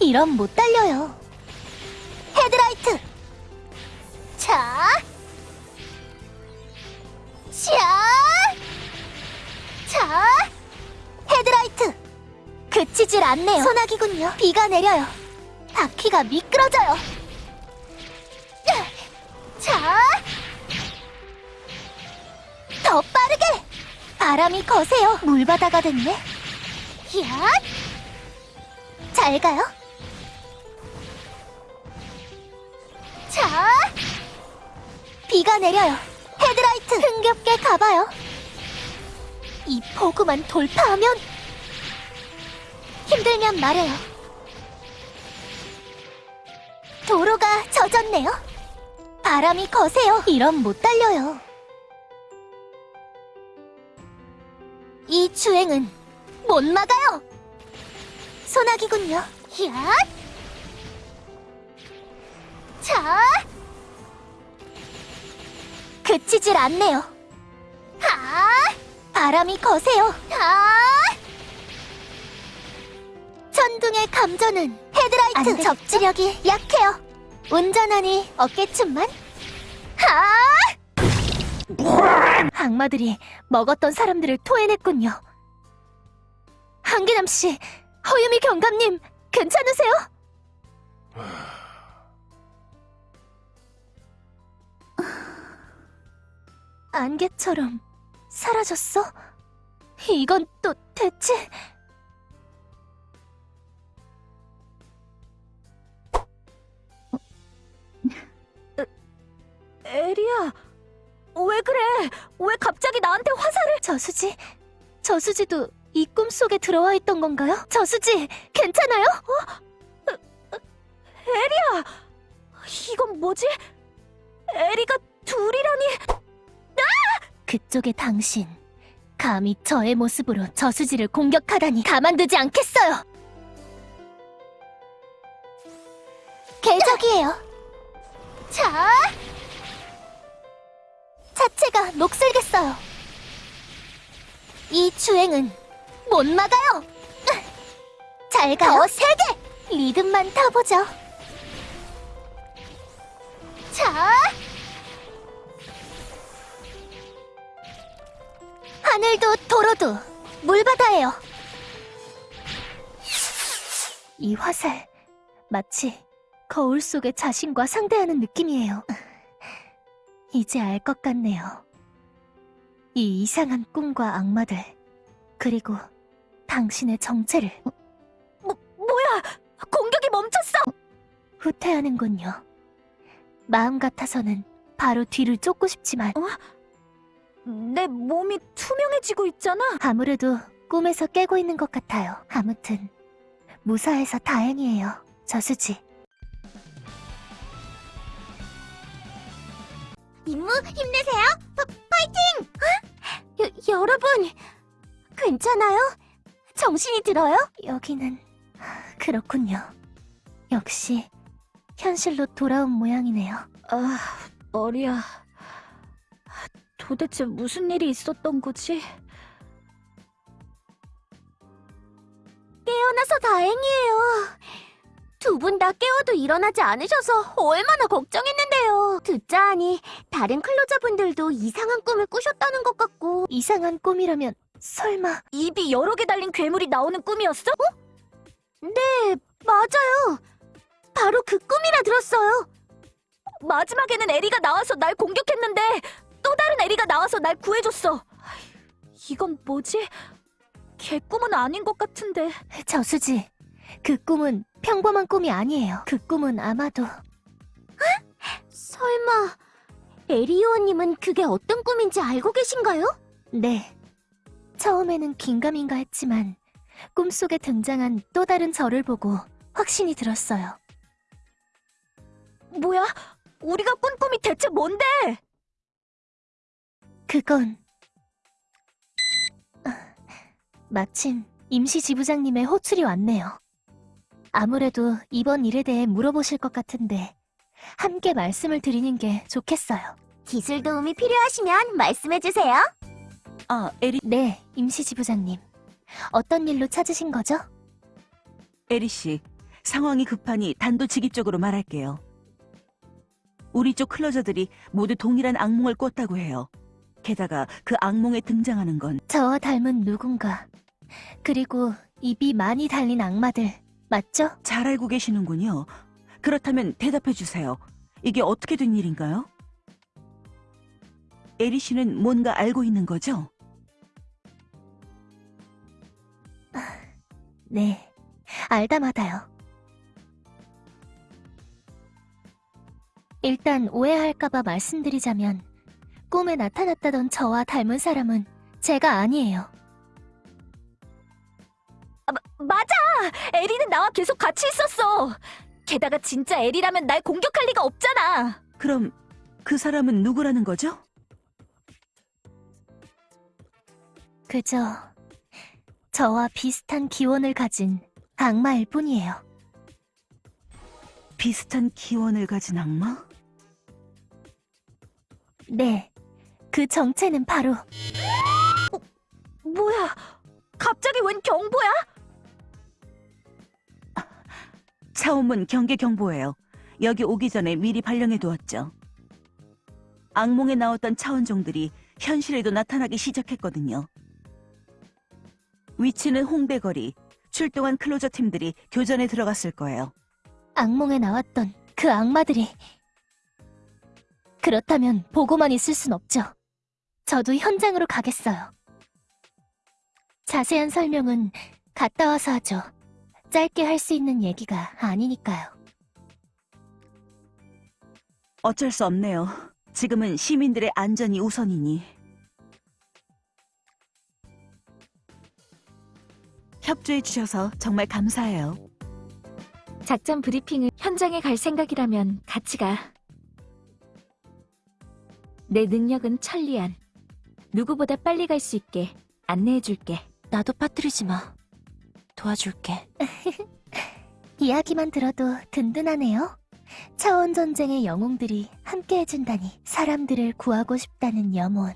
이런 못 달려요. 헤드라이트! 자! 샤! 자! 헤드라이트! 그치질 않네요. 소나기군요. 비가 내려요. 바퀴가 미끄러져요. 자! 더 빠르게! 바람이 거세요. 물바다가 됐네. 야! 잘 가요. 자! 비가 내려요. 헤드라이트 흥겹게 가봐요. 이 포구만 돌파하면 힘들면 말해요. 도로가 젖었네요. 바람이 거세요. 이런 못 달려요. 이 주행은 못 막아요. 소나기군요. 야! 자! 그치질 않네요. 하! 바람이 거세요. 하! 천둥의 감전은 헤드라이트 접지력이 약해요. 운전하니 어깨춤만? 하! 악마들이 먹었던 사람들을 토해냈군요. 한기남 씨, 허유미 경감님, 괜찮으세요? 안개처럼 사라졌어? 이건 또 대체... 에리야, 왜 그래? 왜 갑자기 나한테 화살을? 저수지, 저수지도 이 꿈속에 들어와 있던 건가요? 저수지, 괜찮아요? 에리야, 이건 뭐지? 에리가 둘이라니? 그쪽의 당신, 감히 저의 모습으로 저수지를 공격하다니 가만두지 않겠어요! 계적이에요. 자! 차체가 녹슬겠어요. 이 주행은 못 막아요! (laughs) 잘 가요. 더 세게! 리듬만 타보죠. 자! 하늘도 도로도 물바다예요. 이 화살 마치 거울 속의 자신과 상대하는 느낌이에요. (laughs) 이제 알 것 같네요. 이 이상한 꿈과 악마들 그리고 당신의 정체를 뭐, 뭐야? 공격이 멈췄어! 후퇴하는군요. 마음 같아서는 바로 뒤를 쫓고 싶지만 내 몸이 투명해지고 있잖아. 아무래도 꿈에서 깨고 있는 것 같아요. 아무튼 무사해서 다행이에요. 저수지. 임무 힘내세요. 파, 파이팅! 여, 여러분 괜찮아요? 정신이 들어요? 여기는 그렇군요. 역시 현실로 돌아온 모양이네요. 아, 머리야. 도대체 무슨 일이 있었던 거지? 깨어나서 다행이에요. 두 분 다 깨워도 일어나지 않으셔서 얼마나 걱정했는데요. 듣자 하니 다른 클로저분들도 이상한 꿈을 꾸셨다는 것 같고 이상한 꿈이라면 설마 입이 여러 개 달린 괴물이 나오는 꿈이었어? 네 맞아요. 바로 그 꿈이라 들었어요. 마지막에는 에리가 나와서 날 공격했는데 또 다른 에리가 나와서 날 구해줬어. 이건 뭐지? 개꿈은 아닌 것 같은데. 저수지, 그 꿈은 평범한 꿈이 아니에요. 그 꿈은 아마도 설마 에리오님은 그게 어떤 꿈인지 알고 계신가요? 네. 처음에는 긴가민가 했지만 꿈속에 등장한 또 다른 저를 보고 확신이 들었어요. 뭐야? 우리가 꾼 꿈이 대체 뭔데? 그건 아, 마침 임시 지부장님의 호출이 왔네요. 아무래도 이번 일에 대해 물어보실 것 같은데 함께 말씀을 드리는 게 좋겠어요. 기술 도움이 필요하시면 말씀해 주세요. 아, 에리, 네, 임시지부장님. 어떤 일로 찾으신 거죠? 에리 씨. 상황이 급하니 단도직입적으로 말할게요. 우리 쪽 클로저들이 모두 동일한 악몽을 꿨다고 해요. 게다가 그 악몽에 등장하는 건 저와 닮은 누군가. 그리고 입이 많이 달린 악마들. 맞죠? 잘 알고 계시는군요. 그렇다면 대답해 주세요. 이게 어떻게 된 일인가요? 에리 씨는 뭔가 알고 있는 거죠? 네, 알다마다요. 일단 오해할까봐 말씀드리자면 꿈에 나타났다던 저와 닮은 사람은 제가 아니에요. 맞아! 에리는 나와 계속 같이 있었어! 게다가 진짜 에리라면 날 공격할 리가 없잖아! 그럼 그 사람은 누구라는 거죠? 그저 저와 비슷한 기원을 가진 악마일 뿐이에요. 비슷한 기원을 가진 악마? 네, 그 정체는 바로 뭐야? 갑자기 웬 경보야? 차원문 경계 경보예요. 여기 오기 전에 미리 발령해 두었죠. 악몽에 나왔던 차원종들이 현실에도 나타나기 시작했거든요. 위치는 홍대거리. 출동한 클로저 팀들이 교전에 들어갔을 거예요. 악몽에 나왔던 그 악마들이 그렇다면 보고만 있을 순 없죠. 저도 현장으로 가겠어요. 자세한 설명은 갔다 와서 하죠. 짧게 할 수 있는 얘기가 아니니까요. 어쩔 수 없네요. 지금은 시민들의 안전이 우선이니. 협조해 주셔서 정말 감사해요. 작전 브리핑을 현장에 갈 생각이라면 같이 가. 내 능력은 천리안. 누구보다 빨리 갈 수 있게 안내해줄게. 나도 빠뜨리지 마. 도와줄게. (laughs) 이야기만 들어도 든든하네요. 차원 전쟁의 영웅들이 함께 해준다니 사람들을 구하고 싶다는 염원.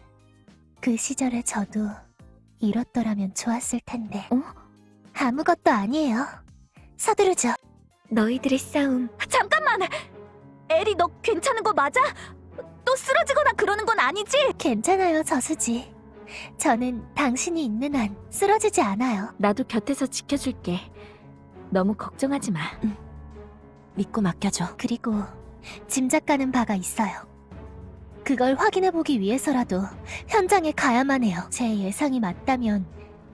그 시절에 저도 이렇더라면 좋았을 텐데. 어? 아무것도 아니에요. 서두르죠. 너희들의 싸움. 잠깐만! 에리, 너 괜찮은 거 맞아? 또 쓰러지거나 그러는 건 아니지? 괜찮아요, 저수지. 저는 당신이 있는 한 쓰러지지 않아요. 나도 곁에서 지켜줄게. 너무 걱정하지 마. 믿고 맡겨줘. 그리고 짐작 가는 바가 있어요. 그걸 확인해보기 위해서라도 현장에 가야만 해요. 제 예상이 맞다면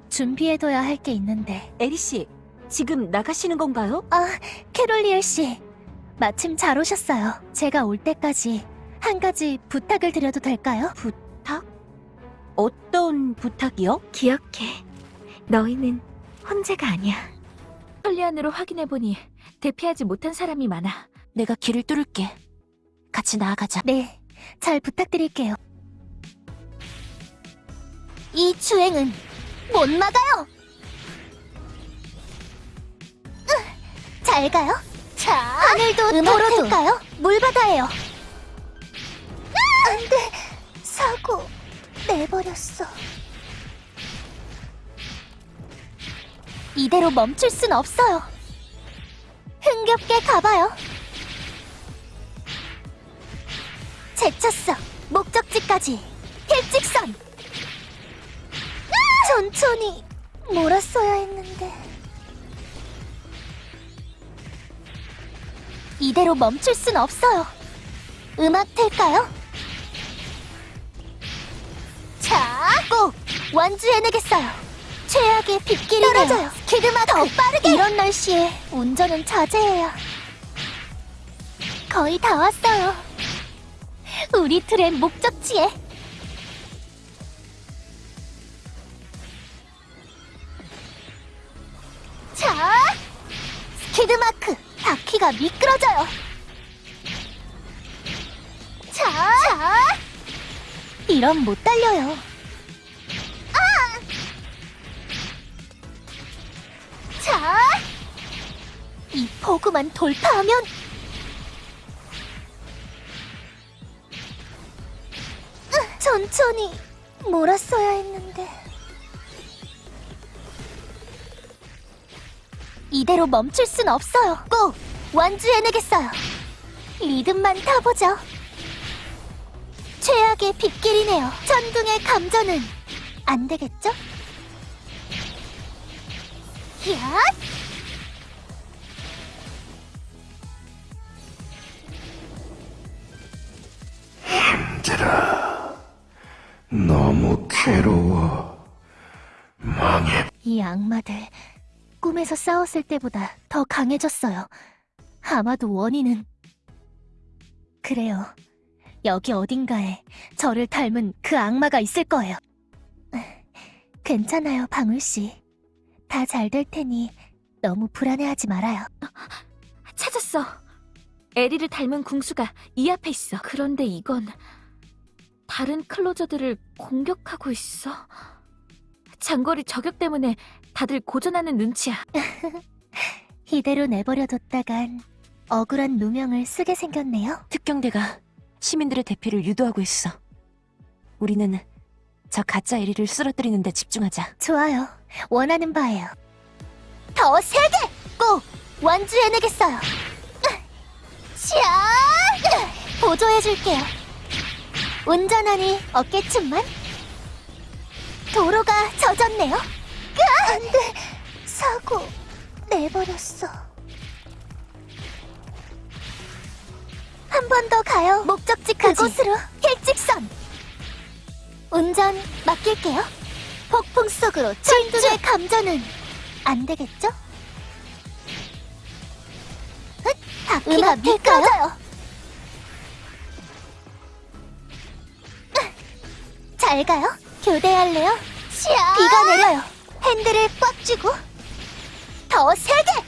준비해둬야 할 게 있는데. 에리 씨, 지금 나가시는 건가요? 아, 캐롤리엘 씨. 마침 잘 오셨어요. 제가 올 때까지 한 가지 부탁을 드려도 될까요? 부탁? 어떤 부탁이요? 기억해. 너희는 혼자가 아니야. 털리안으로 확인해보니 대피하지 못한 사람이 많아. 내가 길을 뚫을게. 같이 나아가자. 네, 잘 부탁드릴게요. 이 주행은 못 막아요! 으, 잘 가요? 자, 하늘도 도로도 물바다예요. 안 돼, 사고 내버렸어. 이대로 멈출 순 없어요. 흥겹게 가봐요. 제쳤어. 목적지까지. 일직선. 천천히 몰았어야 했는데. 이대로 멈출 순 없어요. 음악 틀까요? 자, 꼭 완주해내겠어요. 최악의 빗길이네요. 떨어져요. 키드마크. 더 빠르게. 이런 날씨에 운전은 자제해야. 거의 다 왔어요. 우리 틀의 목적지에. 자, 스키드마크. 바퀴가 미끄러져요. 자, 자. 이런 못 달려요. 자, 이 버그만 돌파하면 으, 천천히 몰았어야 했는데 이대로 멈출 순 없어요. 꼭 완주해내겠어요. 리듬만 타보죠. 최악의 빗길이네요. 천둥의 감전은 안 되겠죠? 야! 힘들어. 너무 괴로워. 망해. 이 악마들 꿈에서 싸웠을 때보다 더 강해졌어요. 아마도 원인은 그래요. 여기 어딘가에 저를 닮은 그 악마가 있을 거예요. 괜찮아요, 방울 씨. 다 잘 될 테니 너무 불안해하지 말아요. 찾았어. 에리를 닮은 궁수가 이 앞에 있어. 그런데 이건 다른 클로저들을 공격하고 있어. 장거리 저격 때문에 다들 고전하는 눈치야. (laughs) 이대로 내버려뒀다간 억울한 누명을 쓰게 생겼네요. 특경대가 시민들의 대피를 유도하고 있어. 우리는 저 가짜 에리를 쓰러뜨리는 데 집중하자. 좋아요. 원하는 바예요. 더 세게! 꼭 완주해내겠어요. 샤! 보조해줄게요. 운전하니 어깨춤만? 도로가 젖었네요. 안 돼! 사고 내버렸어. 한 번 더 가요. 목적지까지. 그곳으로 일직선. 운전 맡길게요. 폭풍 속으로 천둥의 감전은 안 되겠죠? 흑, 바퀴가 미끄러져요. 잘 가요. 교대할래요? 비가 내려요. 핸들을 꽉 쥐고 더 세게.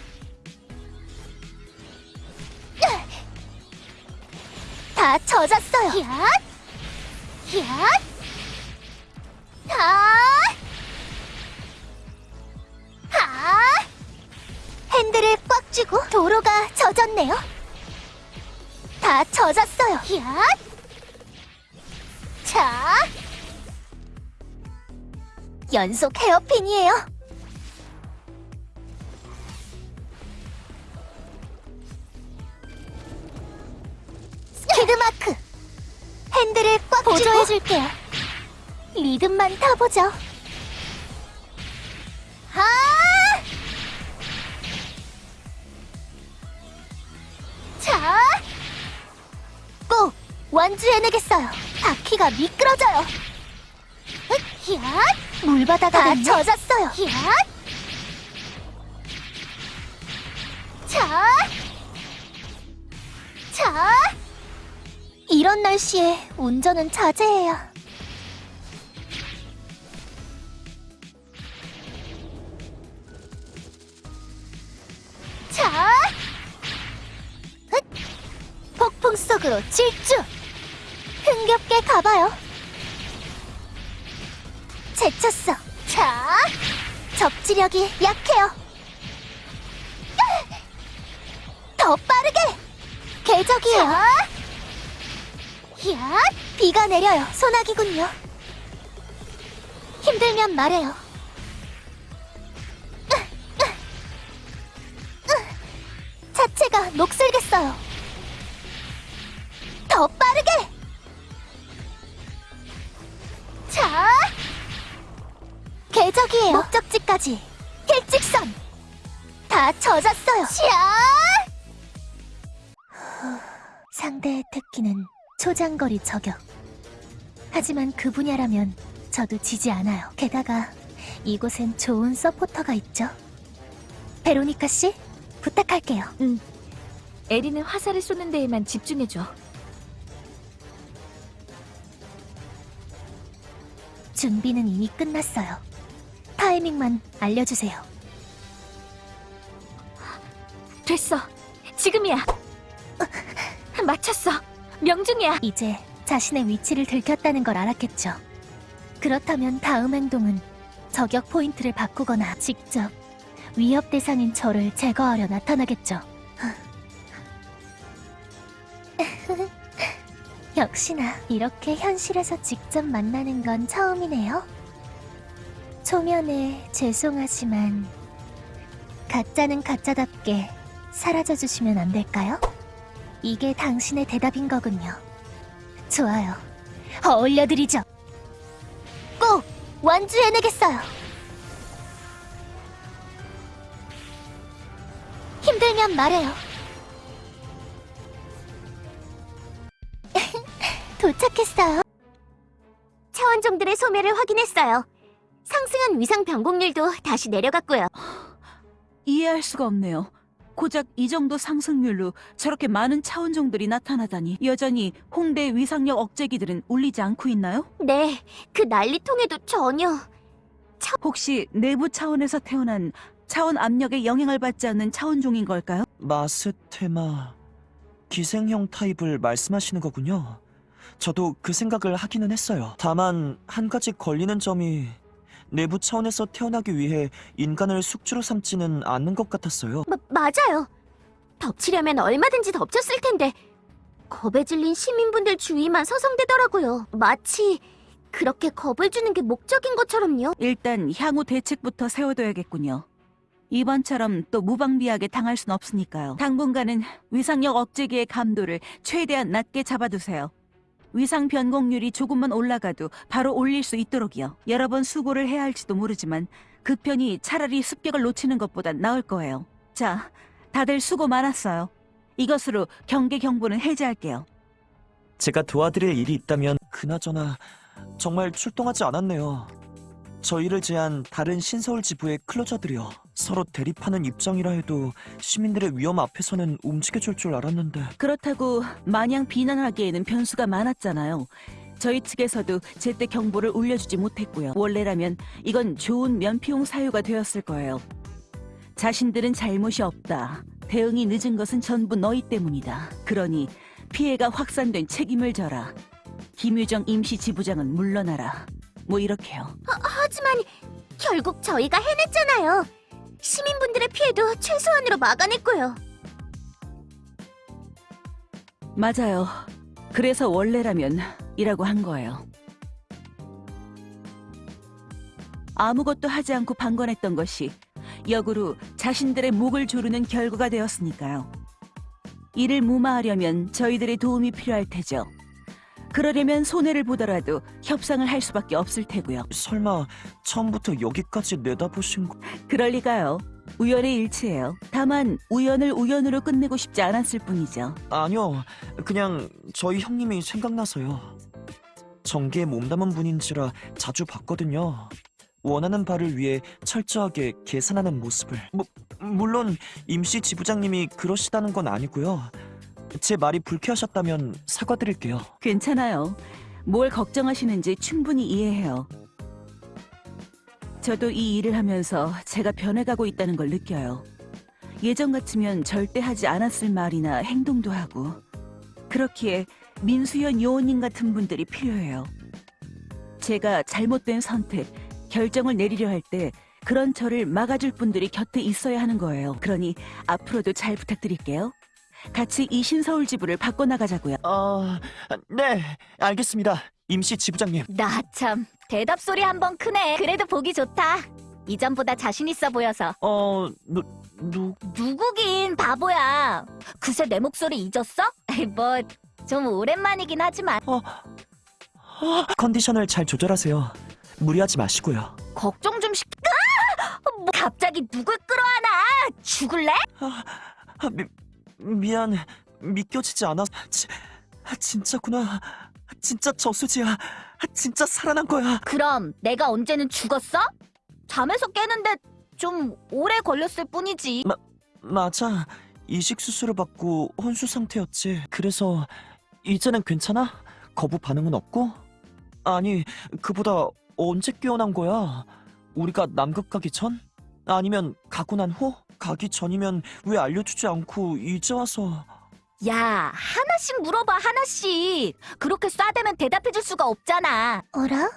다 젖었어요. 야, 야, 아! 아! 핸들을 꽉 쥐고 도로가 젖었네요. 다 젖었어요. 야! 자! 연속 헤어핀이에요. 보조해줄게요. 리듬만 타보죠. 아! 자! 꼭 완주해내겠어요. 바퀴가 미끄러져요. 흑, 야! 물바다가 다 젖었어요. 야! 자! 자! 이런 날씨에 운전은 자제해야. 자! 흑! 폭풍 속으로 질주! 흥겹게 가봐요. 제쳤어. 자! 접지력이 약해요. 더 빠르게! 궤적이에요. 야! 비가 내려요. 소나기군요. 힘들면 말해요. 자체가 녹슬겠어요. 더 빠르게! 자! 궤적이에요. 목적지까지 일직선! 다 젖었어요. 샤! 상대의 특기는 초장거리 저격. 하지만 그 분야라면 저도 지지 않아요. 게다가 이곳엔 좋은 서포터가 있죠. 베로니카 씨, 부탁할게요. 에리는 화살을 쏘는 데에만 집중해줘. 준비는 이미 끝났어요. 타이밍만 알려주세요. 됐어. 지금이야. (laughs) 맞췄어. 명중이야. 이제 자신의 위치를 들켰다는 걸 알았겠죠. 그렇다면 다음 행동은 저격 포인트를 바꾸거나 직접 위협 대상인 저를 제거하려 나타나겠죠. (laughs) 역시나 이렇게 현실에서 직접 만나는 건 처음이네요. 초면에 죄송하지만 가짜는 가짜답게 사라져 주시면 안 될까요? 이게 당신의 대답인 거군요. 좋아요. 어울려드리죠. 꼭 완주해내겠어요. 힘들면 말해요. (laughs) 도착했어요. 차원종들의 소멸을 확인했어요. 상승한 위상 변곡률도 다시 내려갔고요. (gasps) 이해할 수가 없네요. 고작 이 정도 상승률로 저렇게 많은 차원종들이 나타나다니 여전히 홍대 위상력 억제기들은 울리지 않고 있나요? 네, 그 난리통에도 전혀. 혹시 내부 차원에서 태어난 차원 압력에 영향을 받지 않는 차원종인 걸까요? 마스테마 기생형 타입을 말씀하시는 거군요. 저도 그 생각을 하기는 했어요. 다만 한 가지 걸리는 점이 내부 차원에서 태어나기 위해 인간을 숙주로 삼지는 않는 것 같았어요. 마, 맞아요. 덮치려면 얼마든지 덮쳤을 텐데 겁에 질린 시민분들 주위만 서성대더라고요. 마치 그렇게 겁을 주는 게 목적인 것처럼요. 일단 향후 대책부터 세워둬야겠군요. 이번처럼 또 무방비하게 당할 순 없으니까요. 당분간은 위상력 억제기의 감도를 최대한 낮게 잡아두세요. 위상 변곡률이 조금만 올라가도 바로 올릴 수 있도록이요. 여러 번 수고를 해야 할지도 모르지만 그 편이 차라리 습격을 놓치는 것보단 나을 거예요. 자, 다들 수고 많았어요. 이것으로 경계 경보는 해제할게요. 제가 도와드릴 일이 있다면 그나저나 정말 출동하지 않았네요. 저희를 제한 다른 신서울 지부의 클로저들이요. 서로 대립하는 입장이라 해도 시민들의 위험 앞에서는 움직여줄 줄 알았는데 그렇다고 마냥 비난하기에는 변수가 많았잖아요. 저희 측에서도 제때 경보를 울려주지 못했고요. 원래라면 이건 좋은 면피용 사유가 되었을 거예요. 자신들은 잘못이 없다. 대응이 늦은 것은 전부 너희 때문이다. 그러니 피해가 확산된 책임을 져라. 김유정 임시 지부장은 물러나라. 뭐 이렇게요. 하지만 결국 저희가 해냈잖아요. 시민분들의 피해도 최소한으로 막아냈고요. 맞아요. 그래서 원래라면 이라고 한 거예요. 아무것도 하지 않고 방관했던 것이 역으로 자신들의 목을 조르는 결과가 되었으니까요. 이를 무마하려면 저희들의 도움이 필요할 테죠. 그러려면 손해를 보더라도 협상을 할 수밖에 없을 테고요. 설마 처음부터 여기까지 내다보신 거... 그럴 리가요. 우연의 일치예요. 다만 우연을 우연으로 끝내고 싶지 않았을 뿐이죠. 아니요, 그냥 저희 형님이 생각나서요. 정계에 몸담은 분인지라 자주 봤거든요. 원하는 바를 위해 철저하게 계산하는 모습을. 뭐, 물론 임시 지부장님이 그러시다는 건 아니고요. 제 말이 불쾌하셨다면 사과드릴게요. 괜찮아요. 뭘 걱정하시는지 충분히 이해해요. 저도 이 일을 하면서 제가 변해가고 있다는 걸 느껴요. 예전 같으면 절대 하지 않았을 말이나 행동도 하고 그렇기에 민수연 요원님 같은 분들이 필요해요. 제가 잘못된 선택, 결정을 내리려 할 때 그런 저를 막아줄 분들이 곁에 있어야 하는 거예요. 그러니 앞으로도 잘 부탁드릴게요. 같이 이 신서울 지부를 바꿔나가자고요. 아, 네, 알겠습니다. 임시 지부장님. 나 참 대답 소리 한 번 크네. 그래도 보기 좋다. 이전보다 자신 있어 보여서. 어, 누, 누, 누구긴 바보야. 그새 내 목소리 잊었어? 뭐 좀 오랜만이긴 하지만 컨디션을 잘 조절하세요. 무리하지 마시고요. 걱정 좀 시켜. 뭐 갑자기 누굴 끌어안아? 죽을래? 아, 미, 미안. 믿겨지지 않아. 지, 아, 진짜구나. 진짜 저수지야. 아, 진짜 살아난 거야. 그럼 내가 언제는 죽었어? 잠에서 깨는데 좀 오래 걸렸을 뿐이지. 맞아. 이식 수술을 받고 혼수 상태였지. 그래서 이제는 괜찮아? 거부 반응은 없고? 아니, 그보다 언제 깨어난 거야? 우리가 남극 가기 전? 아니면 가고 난 후? 가기 전이면 왜 알려주지 않고 이제 와서 야, 하나씩 물어봐, 하나씩. 그렇게 싸대면 대답해줄 수가 없잖아. 어라?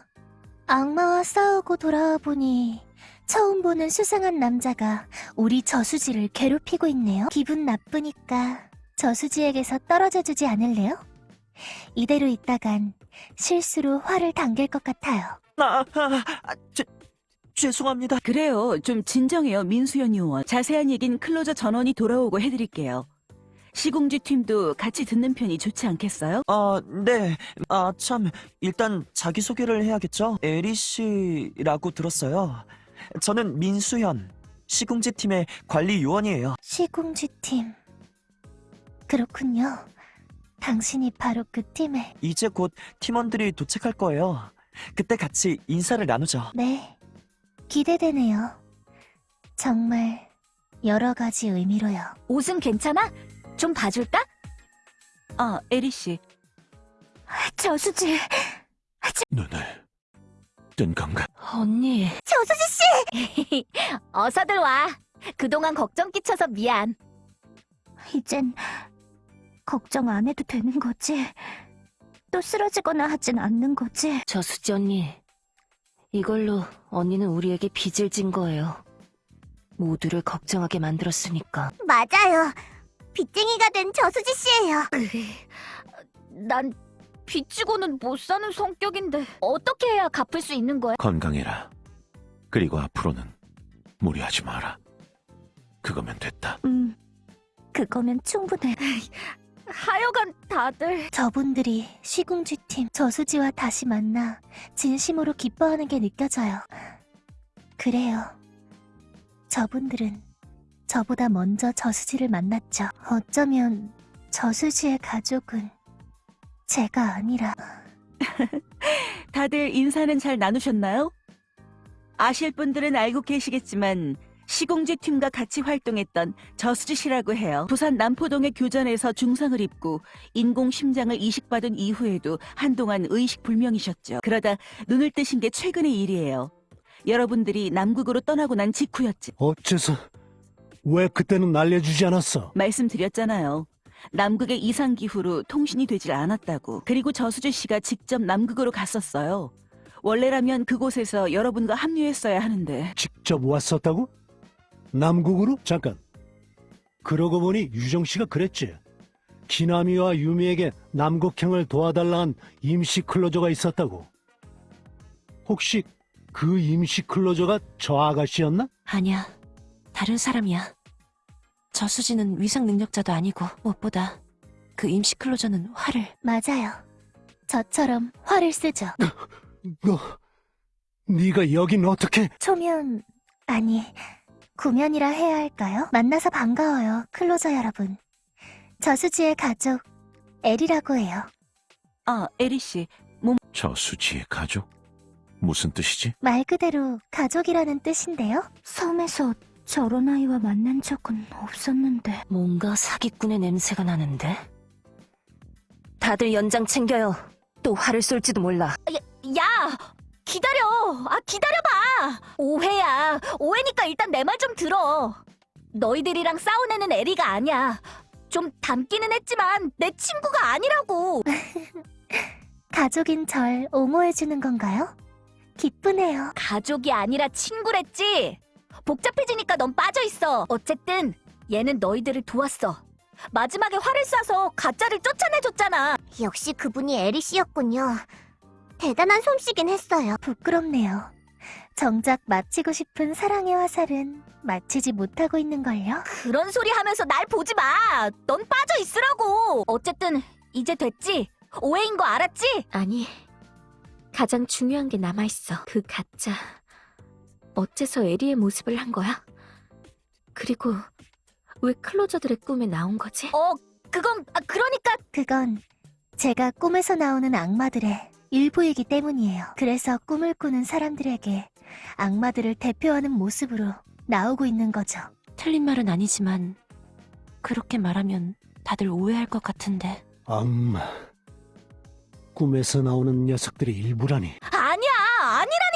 악마와 싸우고 돌아와 보니 처음 보는 수상한 남자가 우리 저수지를 괴롭히고 있네요. 기분 나쁘니까 저수지에게서 떨어져 주지 않을래요? 이대로 있다간 실수로 화를 당길 것 같아요. 아, 아, 아 죄, 죄송합니다. 그래요. 좀 진정해요, 민수연 요원. 자세한 얘긴 클로저 전원이 돌아오고 해드릴게요. 시공지 팀도 같이 듣는 편이 좋지 않겠어요? 아, 네. 아, 참. 일단 자기소개를 해야겠죠? 에리 씨라고 들었어요. 저는 민수현, 시궁지 팀의 관리 요원이에요. 시궁지 팀. 그렇군요. 당신이 바로 그 팀의 이제 곧 팀원들이 도착할 거예요. 그때 같이 인사를 나누죠. 네. 기대되네요. 정말 여러 가지 의미로요. 옷은 괜찮아? 좀 봐줄까? 아, 에리 씨. 저수지. 눈을 뜬 건가? 언니. 저수지 씨! (laughs) 어서들 와. 그동안 걱정 끼쳐서 미안. 이젠 걱정 안 해도 되는 거지? 또 쓰러지거나 하진 않는 거지? 저수지 언니. 이걸로 언니는 우리에게 빚을 진 거예요. 모두를 걱정하게 만들었으니까. 맞아요. 빚쟁이가 된 저수지 씨예요. (laughs) 난 빚지고는 못 사는 성격인데 어떻게 해야 갚을 수 있는 거야? 건강해라. 그리고 앞으로는 무리하지 마라. 그거면 됐다. 음, 그거면 충분해. (laughs) 하여간 다들 저분들이 시궁지 팀 저수지와 다시 만나 진심으로 기뻐하는 게 느껴져요. 그래요. 저분들은 저보다 먼저 저수지를 만났죠. 어쩌면 저수지의 가족은 제가 아니라 (laughs) 다들 인사는 잘 나누셨나요? 아실 분들은 알고 계시겠지만 시공지 팀과 같이 활동했던 저수지 씨라고 해요. 부산 남포동의 교전에서 중상을 입고 인공 심장을 이식받은 이후에도 한동안 의식 불명이셨죠. 그러다 눈을 뜨신 게 최근의 일이에요. 여러분들이 남극으로 떠나고 난 직후였지. 어째서 왜 그때는 알려주지 않았어? 말씀드렸잖아요. 남극의 이상 기후로 통신이 되질 않았다고. 그리고 저수지 씨가 직접 남극으로 갔었어요. 원래라면 그곳에서 여러분과 합류했어야 하는데 직접 왔었다고? 남국으로? 잠깐. 그러고 보니 유정 씨가 그랬지. 기남이와 유미에게 남극행을 도와달라는 임시 클로저가 있었다고. 혹시 그 임시 클로저가 저 아가씨였나? 아니야. 다른 사람이야. 저수지는 위상 능력자도 아니고 무엇보다 그 임시 클로저는 화를 맞아요. 저처럼 화를 쓰죠. 너, 네가 여긴 어떻게? 초면 아니 구면이라 해야 할까요? 만나서 반가워요, 클로저 여러분. 저수지의 가족 엘이라고 해요. 아, 에리 씨. 저 수지의 가족? 무슨 뜻이지? 말 그대로 가족이라는 뜻인데요. 섬에서 저런 아이와 만난 적은 없었는데. 뭔가 사기꾼의 냄새가 나는데? 다들 연장 챙겨요. 또 화를 쏠지도 몰라. 야 기다려. 아 기다려봐. 오해야. 오해니까 일단 내 말 좀 들어. 너희들이랑 싸운 애는 에리가 아니야. 좀 닮기는 했지만 내 친구가 아니라고. (laughs) 가족인 절 옹호해주는 건가요? 기쁘네요. 가족이 아니라 친구랬지. 복잡해지니까 넌 빠져있어. 어쨌든 얘는 너희들을 도왔어. 마지막에 화를 쏴서 가짜를 쫓아내줬잖아. 역시 그분이 에리 씨였군요. 대단한 솜씨긴 했어요. 부끄럽네요. 정작 마치고 싶은 사랑의 화살은 마치지 못하고 있는걸요? 그런 소리 하면서 날 보지 마. 넌 빠져 있으라고. 어쨌든 이제 됐지. 오해인 거 알았지? 아니, 가장 중요한 게 남아있어. 그 가짜. 어째서 에리의 모습을 한 거야? 그리고 왜 클로저들의 꿈에 나온 거지? 어, 그건 아, 그러니까 그건 제가 꿈에서 나오는 악마들의 일부이기 때문이에요. 그래서 꿈을 꾸는 사람들에게 악마들을 대표하는 모습으로 나오고 있는 거죠. 틀린 말은 아니지만 그렇게 말하면 다들 오해할 것 같은데. 악마. 꿈에서 나오는 녀석들이 일부라니. 아니야. 아니라니까.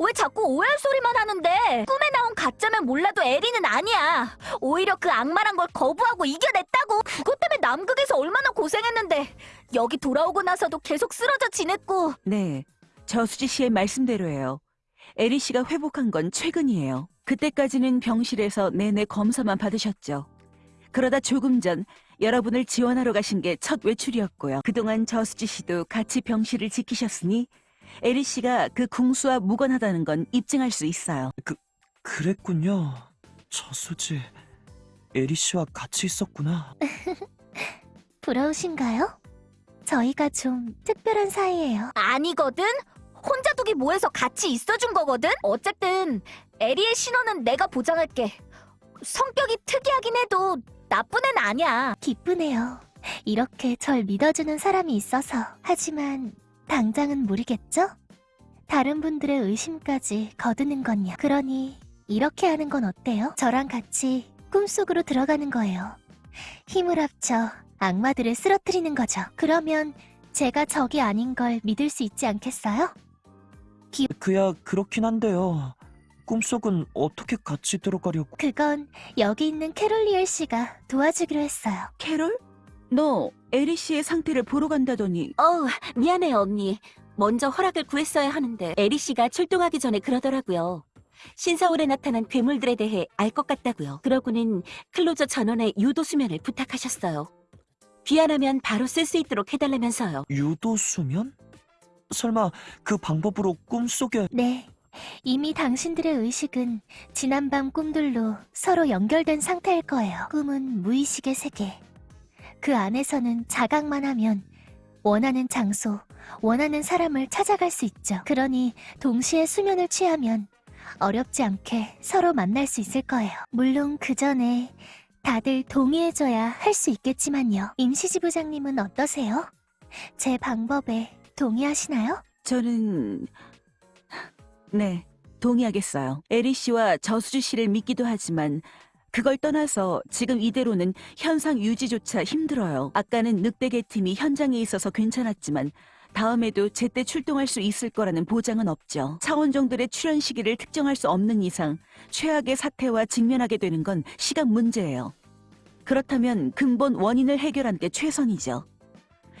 왜 자꾸 오해할 소리만 하는데? 꿈에 나온 가짜면 몰라도 에리는 아니야. 오히려 그 악마란 걸 거부하고 이겨냈다고. 그것 때문에 남극에서 얼마나 고생했는데 여기 돌아오고 나서도 계속 쓰러져 지냈고 네, 저수지 씨의 말씀대로예요. 에리 씨가 회복한 건 최근이에요. 그때까지는 병실에서 내내 검사만 받으셨죠. 그러다 조금 전 여러분을 지원하러 가신 게 첫 외출이었고요. 그동안 저수지 씨도 같이 병실을 지키셨으니 에리 씨가 그 궁수와 무관하다는 건 입증할 수 있어요. 그랬군요. 저수지. 에리 씨와 같이 있었구나. (laughs) 부러우신가요? 저희가 좀 특별한 사이예요. 아니거든? 혼자 두기 뭐해서 같이 있어준 거거든? 어쨌든 에리의 신원은 내가 보장할게. 성격이 특이하긴 해도 나쁜 애는 아니야. 기쁘네요. 이렇게 절 믿어주는 사람이 있어서. 하지만 당장은 모르겠죠? 다른 분들의 의심까지 거두는 건요. 그러니 이렇게 하는 건 어때요? 저랑 같이 꿈속으로 들어가는 거예요. 힘을 합쳐 악마들을 쓰러뜨리는 거죠. 그러면 제가 적이 아닌 걸 믿을 수 있지 않겠어요? 그야 그렇긴 한데요. 꿈속은 어떻게 같이 들어가려고? 그건 여기 있는 캐롤리엘 씨가 도와주기로 했어요. 캐롤? 너 에리 씨의 상태를 보러 간다더니 어, 미안해요, 언니. 먼저 허락을 구했어야 하는데 에리 씨가 출동하기 전에 그러더라고요. 신서울에 나타난 괴물들에 대해 알 것 같다고요. 그러고는 클로저 전원의 유도 수면을 부탁하셨어요. 귀환하면 바로 쓸 수 있도록 해달라면서요. 유도 수면? 설마 그 방법으로 꿈속에 네. 이미 당신들의 의식은 지난밤 꿈들로 서로 연결된 상태일 거예요. 꿈은 무의식의 세계. 그 안에서는 자각만 하면 원하는 장소, 원하는 사람을 찾아갈 수 있죠. 그러니 동시에 수면을 취하면 어렵지 않게 서로 만날 수 있을 거예요. 물론 그 전에 다들 동의해줘야 할 수 있겠지만요. 임시지부장님은 어떠세요? 제 방법에 동의하시나요? 저는 네 동의하겠어요. 에리 씨와 저수지 씨를 믿기도 하지만 그걸 떠나서 지금 이대로는 현상 유지조차 힘들어요. 아까는 늑대계 팀이 현장에 있어서 괜찮았지만 다음에도 제때 출동할 수 있을 거라는 보장은 없죠. 차원종들의 출현 시기를 특정할 수 없는 이상 최악의 사태와 직면하게 되는 건 시간 문제예요. 그렇다면 근본 원인을 해결하는 게 최선이죠.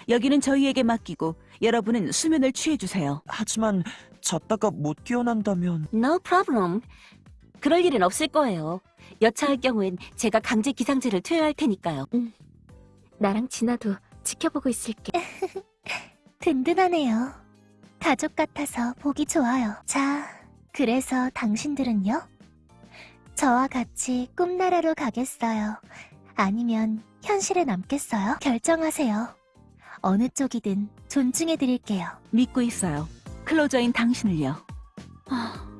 여기는 저희에게 맡기고 여러분은 수면을 취해주세요. 하지만 잤다가 못 깨어난다면 No problem. 그럴 일은 없을 거예요. 여차할 경우엔 제가 강제 기상제를 투여할 테니까요. 나랑 진아도 지켜보고 있을게. (laughs) 든든하네요. 가족 같아서 보기 좋아요. 자, 그래서 당신들은요? 저와 같이 꿈나라로 가겠어요? 아니면 현실에 남겠어요? 결정하세요. 어느 쪽이든 존중해드릴게요. 믿고 있어요. 클로저인 당신을요. 아,